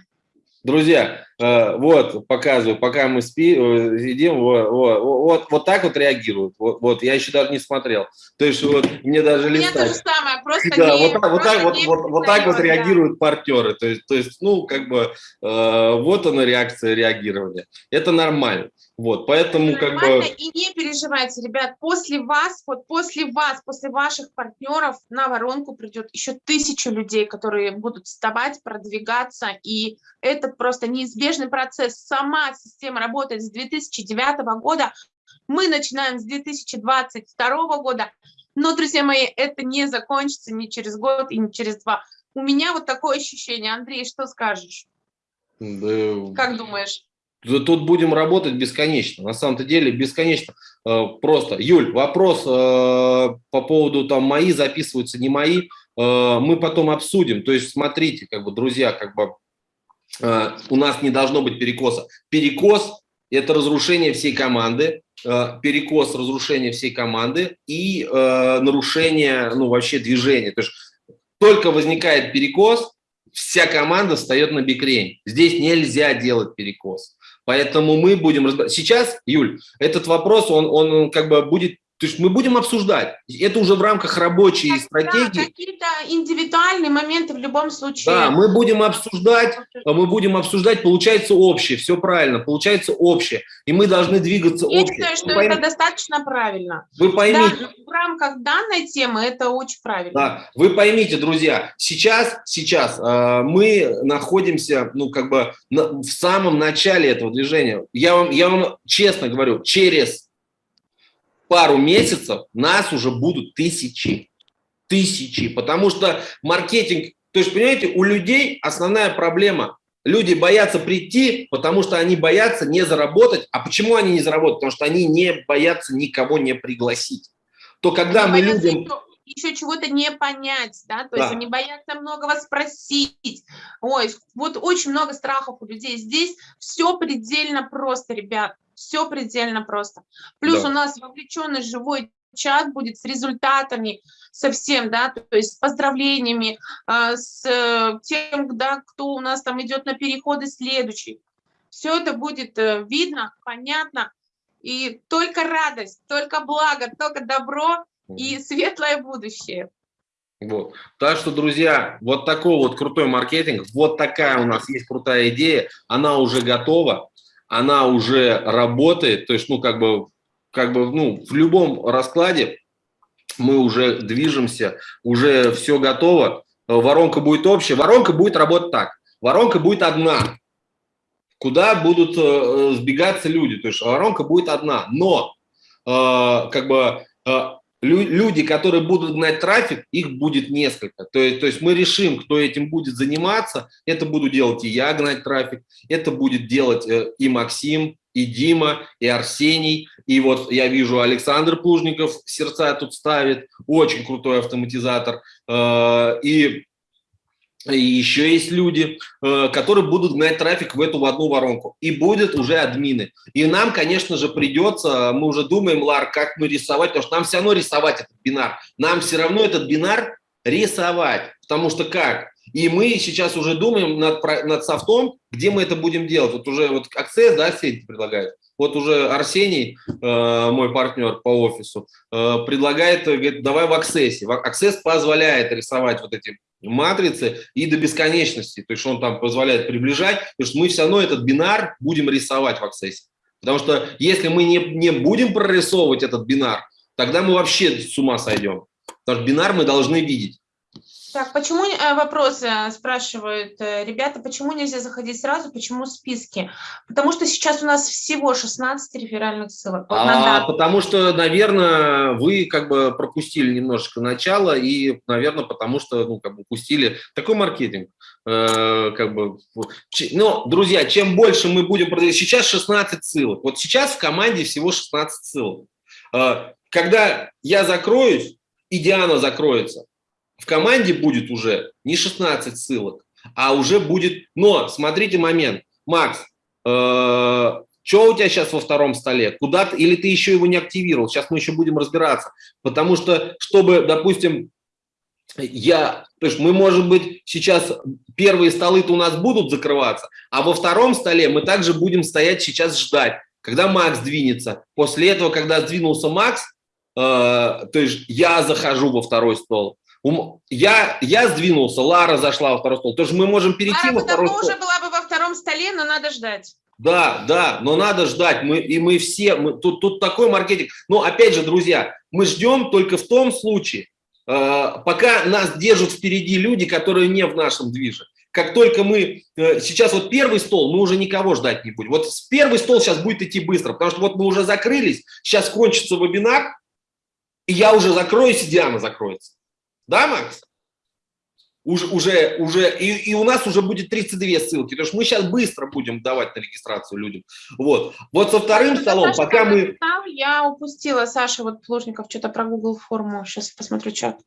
Друзья, вот, показываю, пока мы спим, э, сидим, вот, вот, вот, вот так вот реагируют. Вот, вот, я еще даже не смотрел. То есть вот мне даже листать. Меня то же самое, просто да, не, вот, так, вот, так, вот, вот, вот так вот реагируют партнеры. То есть, то есть, ну, как бы, э, вот она реакция реагирования. Это нормально. Вот, поэтому как бы... И не переживайте, ребят, после вас, вот после вас, после ваших партнеров на воронку придет еще тысячу людей, которые будут вставать, продвигаться, и это просто неизбежный процесс. Сама система работает с 2009 года, мы начинаем с 2022 года, но, друзья мои, это не закончится ни через год и ни через два. У меня вот такое ощущение. Андрей, что скажешь? Да... Как думаешь? Тут будем работать бесконечно, на самом-то деле бесконечно. Э, просто, Юль, вопрос э, по поводу там мои записываются, не мои, э, мы потом обсудим. То есть смотрите, как бы, друзья, как бы у нас не должно быть перекоса. Перекос – это разрушение всей команды, перекос – разрушение всей команды и нарушение, ну, вообще движения. То есть только возникает перекос, вся команда встает на бикрень. Здесь нельзя делать перекос. Поэтому мы будем. Сейчас, Юль, этот вопрос, он, он как бы будет то есть мы будем обсуждать. Это уже в рамках рабочей да, стратегии. Какие-то индивидуальные моменты в любом случае. Да, мы будем обсуждать, мы будем обсуждать, получается общее, все правильно, получается общее. И мы должны двигаться Я общее. Считаю, что вы это пойм... достаточно правильно. Вы поймите. Да, в рамках данной темы это очень правильно. Да, вы поймите, друзья, сейчас, сейчас э, мы находимся, ну, как бы на, в самом начале этого движения. Я вам, я вам честно говорю, через пару месяцев нас уже будут тысячи. Тысячи. Потому что маркетинг, то есть, понимаете, у людей основная проблема. Люди боятся прийти, потому что они боятся не заработать. А почему они не заработают? Потому что они не боятся никого не пригласить. То когда они мы людям еще чего-то не понять, да, то да. есть они боятся многого спросить. Ой, вот очень много страхов у людей. Здесь все предельно просто, ребят все предельно просто. Плюс да. у нас вовлеченный живой чат будет с результатами совсем, да, то есть с поздравлениями, а, с э, тем, да, кто у нас там идет на переходы следующий. Все это будет э, видно, понятно, и только радость, только благо, только добро и светлое будущее. Вот. Так что, друзья, вот такой вот крутой маркетинг, вот такая у нас есть крутая идея, она уже готова она уже работает, то есть, ну, как бы, как бы, ну, в любом раскладе мы уже движемся, уже все готово, воронка будет общая, воронка будет работать так, воронка будет одна, куда будут э, сбегаться люди, то есть воронка будет одна, но э, как бы э, люди, которые будут гнать трафик, их будет несколько. То есть, то есть мы решим, кто этим будет заниматься. Это буду делать и я гнать трафик, это будет делать э, и Максим, и Дима, и Арсений. И вот я вижу Александр Плужников сердца тут ставит, очень крутой автоматизатор. Э, и и еще есть люди, э, которые будут гнать трафик в эту в одну воронку. И будет уже админы. И нам, конечно же, придется, мы уже думаем, Лар, как мы рисовать, потому что нам все равно рисовать этот бинар. Нам все равно этот бинар рисовать. Потому что как? И мы сейчас уже думаем над, над софтом, где мы это будем делать. Вот уже вот Access, да, сеть предлагает. Вот уже Арсений, э, мой партнер по офису, э, предлагает, говорит, давай в Access. Access позволяет рисовать вот эти матрицы и до бесконечности. То есть он там позволяет приближать, потому что мы все равно этот бинар будем рисовать в Access. Потому что если мы не, не будем прорисовывать этот бинар, тогда мы вообще с ума сойдем. Потому что бинар мы должны видеть. Так, почему э, вопрос э, спрашивают э, ребята, почему нельзя заходить сразу, почему списки? Потому что сейчас у нас всего 16 реферальных ссылок. Вот а, потому что, наверное, вы как бы пропустили немножечко начало и, наверное, потому что, ну, как бы упустили такой маркетинг. Э, как бы, ну, друзья, чем больше мы будем продавать, сейчас 16 ссылок. Вот сейчас в команде всего 16 ссылок. Э, когда я закроюсь, и Диана закроется, в команде будет уже не 16 ссылок, а уже будет... Но смотрите момент. Макс, э, что у тебя сейчас во втором столе? Куда ты, или ты еще его не активировал? Сейчас мы еще будем разбираться. Потому что, чтобы, допустим, я, то есть мы, может быть, сейчас первые столы-то у нас будут закрываться, а во втором столе мы также будем стоять сейчас ждать, когда Макс двинется. После этого, когда сдвинулся Макс, э, то есть я захожу во второй стол. Я, я сдвинулся, Лара зашла во второй стол. То есть мы можем перейти Лара во второй стол. уже была бы во втором столе, но надо ждать. Да, да, но надо ждать. Мы, и мы все, мы, тут, тут такой маркетинг. Но опять же, друзья, мы ждем только в том случае, э, пока нас держат впереди люди, которые не в нашем движе. Как только мы, э, сейчас вот первый стол, мы уже никого ждать не будем. Вот первый стол сейчас будет идти быстро, потому что вот мы уже закрылись, сейчас кончится вебинар, и я уже закроюсь, и Диана закроется. Да, Макс? Уже, уже, уже и, и у нас уже будет 32 ссылки, потому что мы сейчас быстро будем давать на регистрацию людям. Вот, вот со вторым Саша, столом, Саша, пока мы... Я упустила, Саша, вот Плужников что-то про Google форму, сейчас посмотрю чат.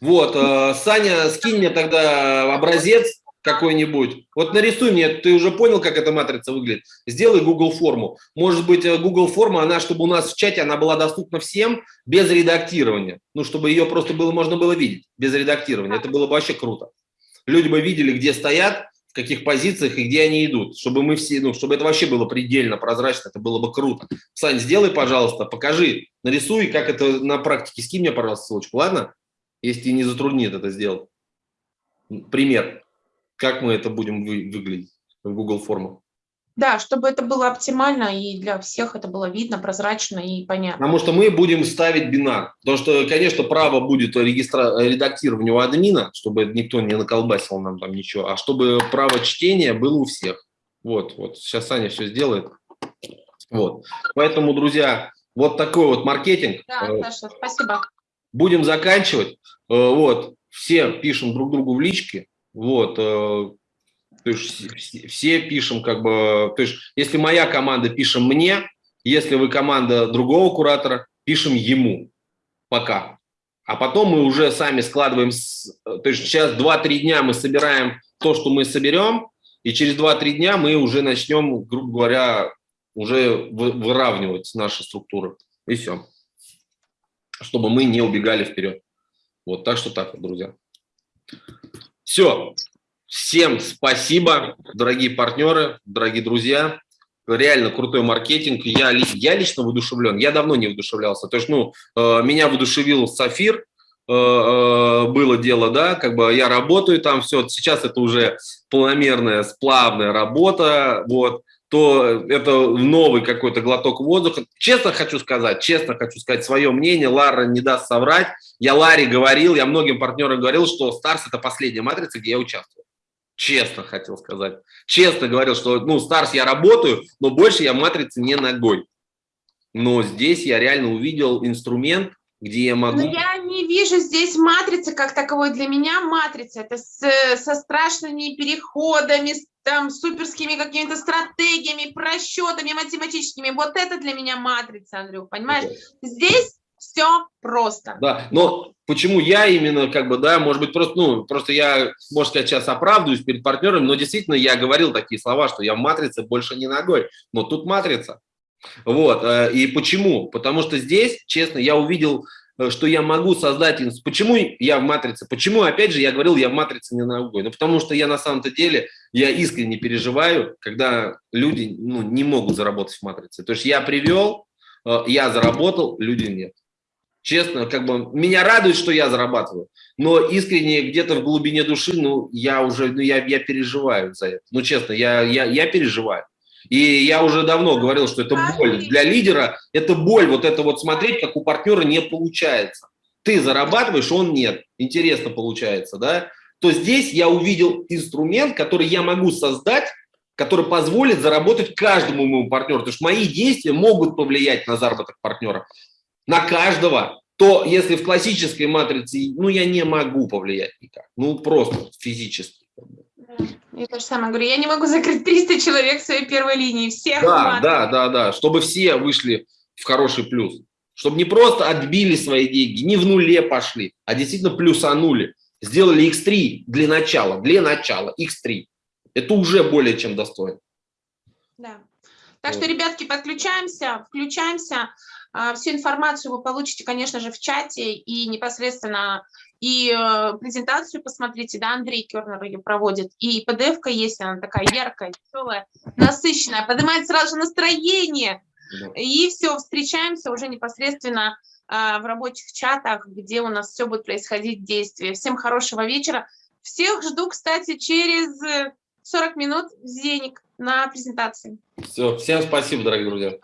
Вот, э, Саня, скинь мне тогда образец, какой-нибудь. Вот нарисуй мне, ты уже понял, как эта матрица выглядит? Сделай Google форму. Может быть, э, Google форма, она, чтобы у нас в чате, она была доступна всем без редактирования. Ну, чтобы ее просто было, можно было видеть без редактирования. Это было бы вообще круто. Люди бы видели, где стоят, в каких позициях и где они идут. Чтобы мы все, ну, чтобы это вообще было предельно прозрачно, это было бы круто. Сань, сделай, пожалуйста, покажи, нарисуй, как это на практике. Скинь мне, пожалуйста, ссылочку, ладно? Если не затруднит это сделать. Пример как мы это будем вы, выглядеть в Google формах. Да, чтобы это было оптимально и для всех это было видно, прозрачно и понятно. Потому что мы будем ставить бинар. Потому что, конечно, право будет регистра... редактирования у админа, чтобы никто не наколбасил нам там ничего, а чтобы право чтения было у всех. Вот, вот. Сейчас Саня все сделает. Вот. Поэтому, друзья, вот такой вот маркетинг. Да, Саша, спасибо. Будем заканчивать. Э, вот. Все пишем друг другу в личке. Вот, э, то есть все пишем как бы, то есть если моя команда пишем мне, если вы команда другого куратора, пишем ему пока. А потом мы уже сами складываем, то есть сейчас 2-3 дня мы собираем то, что мы соберем, и через 2-3 дня мы уже начнем, грубо говоря, уже выравнивать наши структуры. И все. Чтобы мы не убегали вперед. Вот так что так друзья. Все. Всем спасибо, дорогие партнеры, дорогие друзья. Реально крутой маркетинг. Я, я лично воодушевлен. Я давно не воодушевлялся. То есть, ну, э, меня воодушевил Сафир, э, э, было дело, да, как бы я работаю там, все, сейчас это уже полномерная, сплавная работа, вот, то это новый какой-то глоток воздуха. Честно хочу сказать, честно хочу сказать свое мнение, Лара не даст соврать. Я Ларе говорил, я многим партнерам говорил, что Старс – это последняя матрица, где я участвую. Честно хотел сказать. Честно говорил, что ну Старс я работаю, но больше я матрицы не ногой. Но здесь я реально увидел инструмент, где я могу... Но я не вижу здесь матрицы как таковой. Для меня матрица – это с, со страшными переходами, с там суперскими какими-то стратегиями, просчетами математическими. Вот это для меня матрица, Андрюх, понимаешь? Okay. Здесь все просто. Да, но почему я именно, как бы, да, может быть, просто, ну, просто я, можно сказать, сейчас оправдываюсь перед партнерами, но действительно я говорил такие слова, что я в матрице больше не ногой, но тут матрица. Вот, э, и почему? Потому что здесь, честно, я увидел Э, что я могу создать... Почему я в матрице? Почему, опять же, я говорил, я в матрице не ногой? Ну, потому что я на самом-то деле, я искренне переживаю, когда люди ну, не могут заработать в матрице. То есть я привел, э, я заработал, люди нет. Честно, как бы меня радует, что я зарабатываю, но искренне где-то в глубине души, ну, я уже, ну, я, я переживаю за это. Ну, честно, я, я, я переживаю. И я уже давно говорил, что это боль. Для лидера это боль, вот это вот смотреть, как у партнера не получается. Ты зарабатываешь, он нет. Интересно получается, да? То здесь я увидел инструмент, который я могу создать, который позволит заработать каждому моему партнеру. Потому что мои действия могут повлиять на заработок партнера. На каждого. То если в классической матрице, ну, я не могу повлиять никак. Ну, просто физически. Я то же самое говорю, я не могу закрыть 300 человек в своей первой линии, всех. Да, да, да, да, чтобы все вышли в хороший плюс. Чтобы не просто отбили свои деньги, не в нуле пошли, а действительно плюсанули. Сделали X3 для начала, для начала, X3. Это уже более чем достойно. Да. Так вот. что, ребятки, подключаемся, включаемся. А, всю информацию вы получите, конечно же, в чате и непосредственно и э, презентацию посмотрите, да, Андрей Кернер ее проводит, и PDF-ка есть, она такая яркая, веселая, насыщенная, поднимает сразу же настроение, и все, встречаемся уже непосредственно э, в рабочих чатах, где у нас все будет происходить действие. Всем хорошего вечера. Всех жду, кстати, через 40 минут в Зеник на презентации. Все, всем спасибо, дорогие друзья.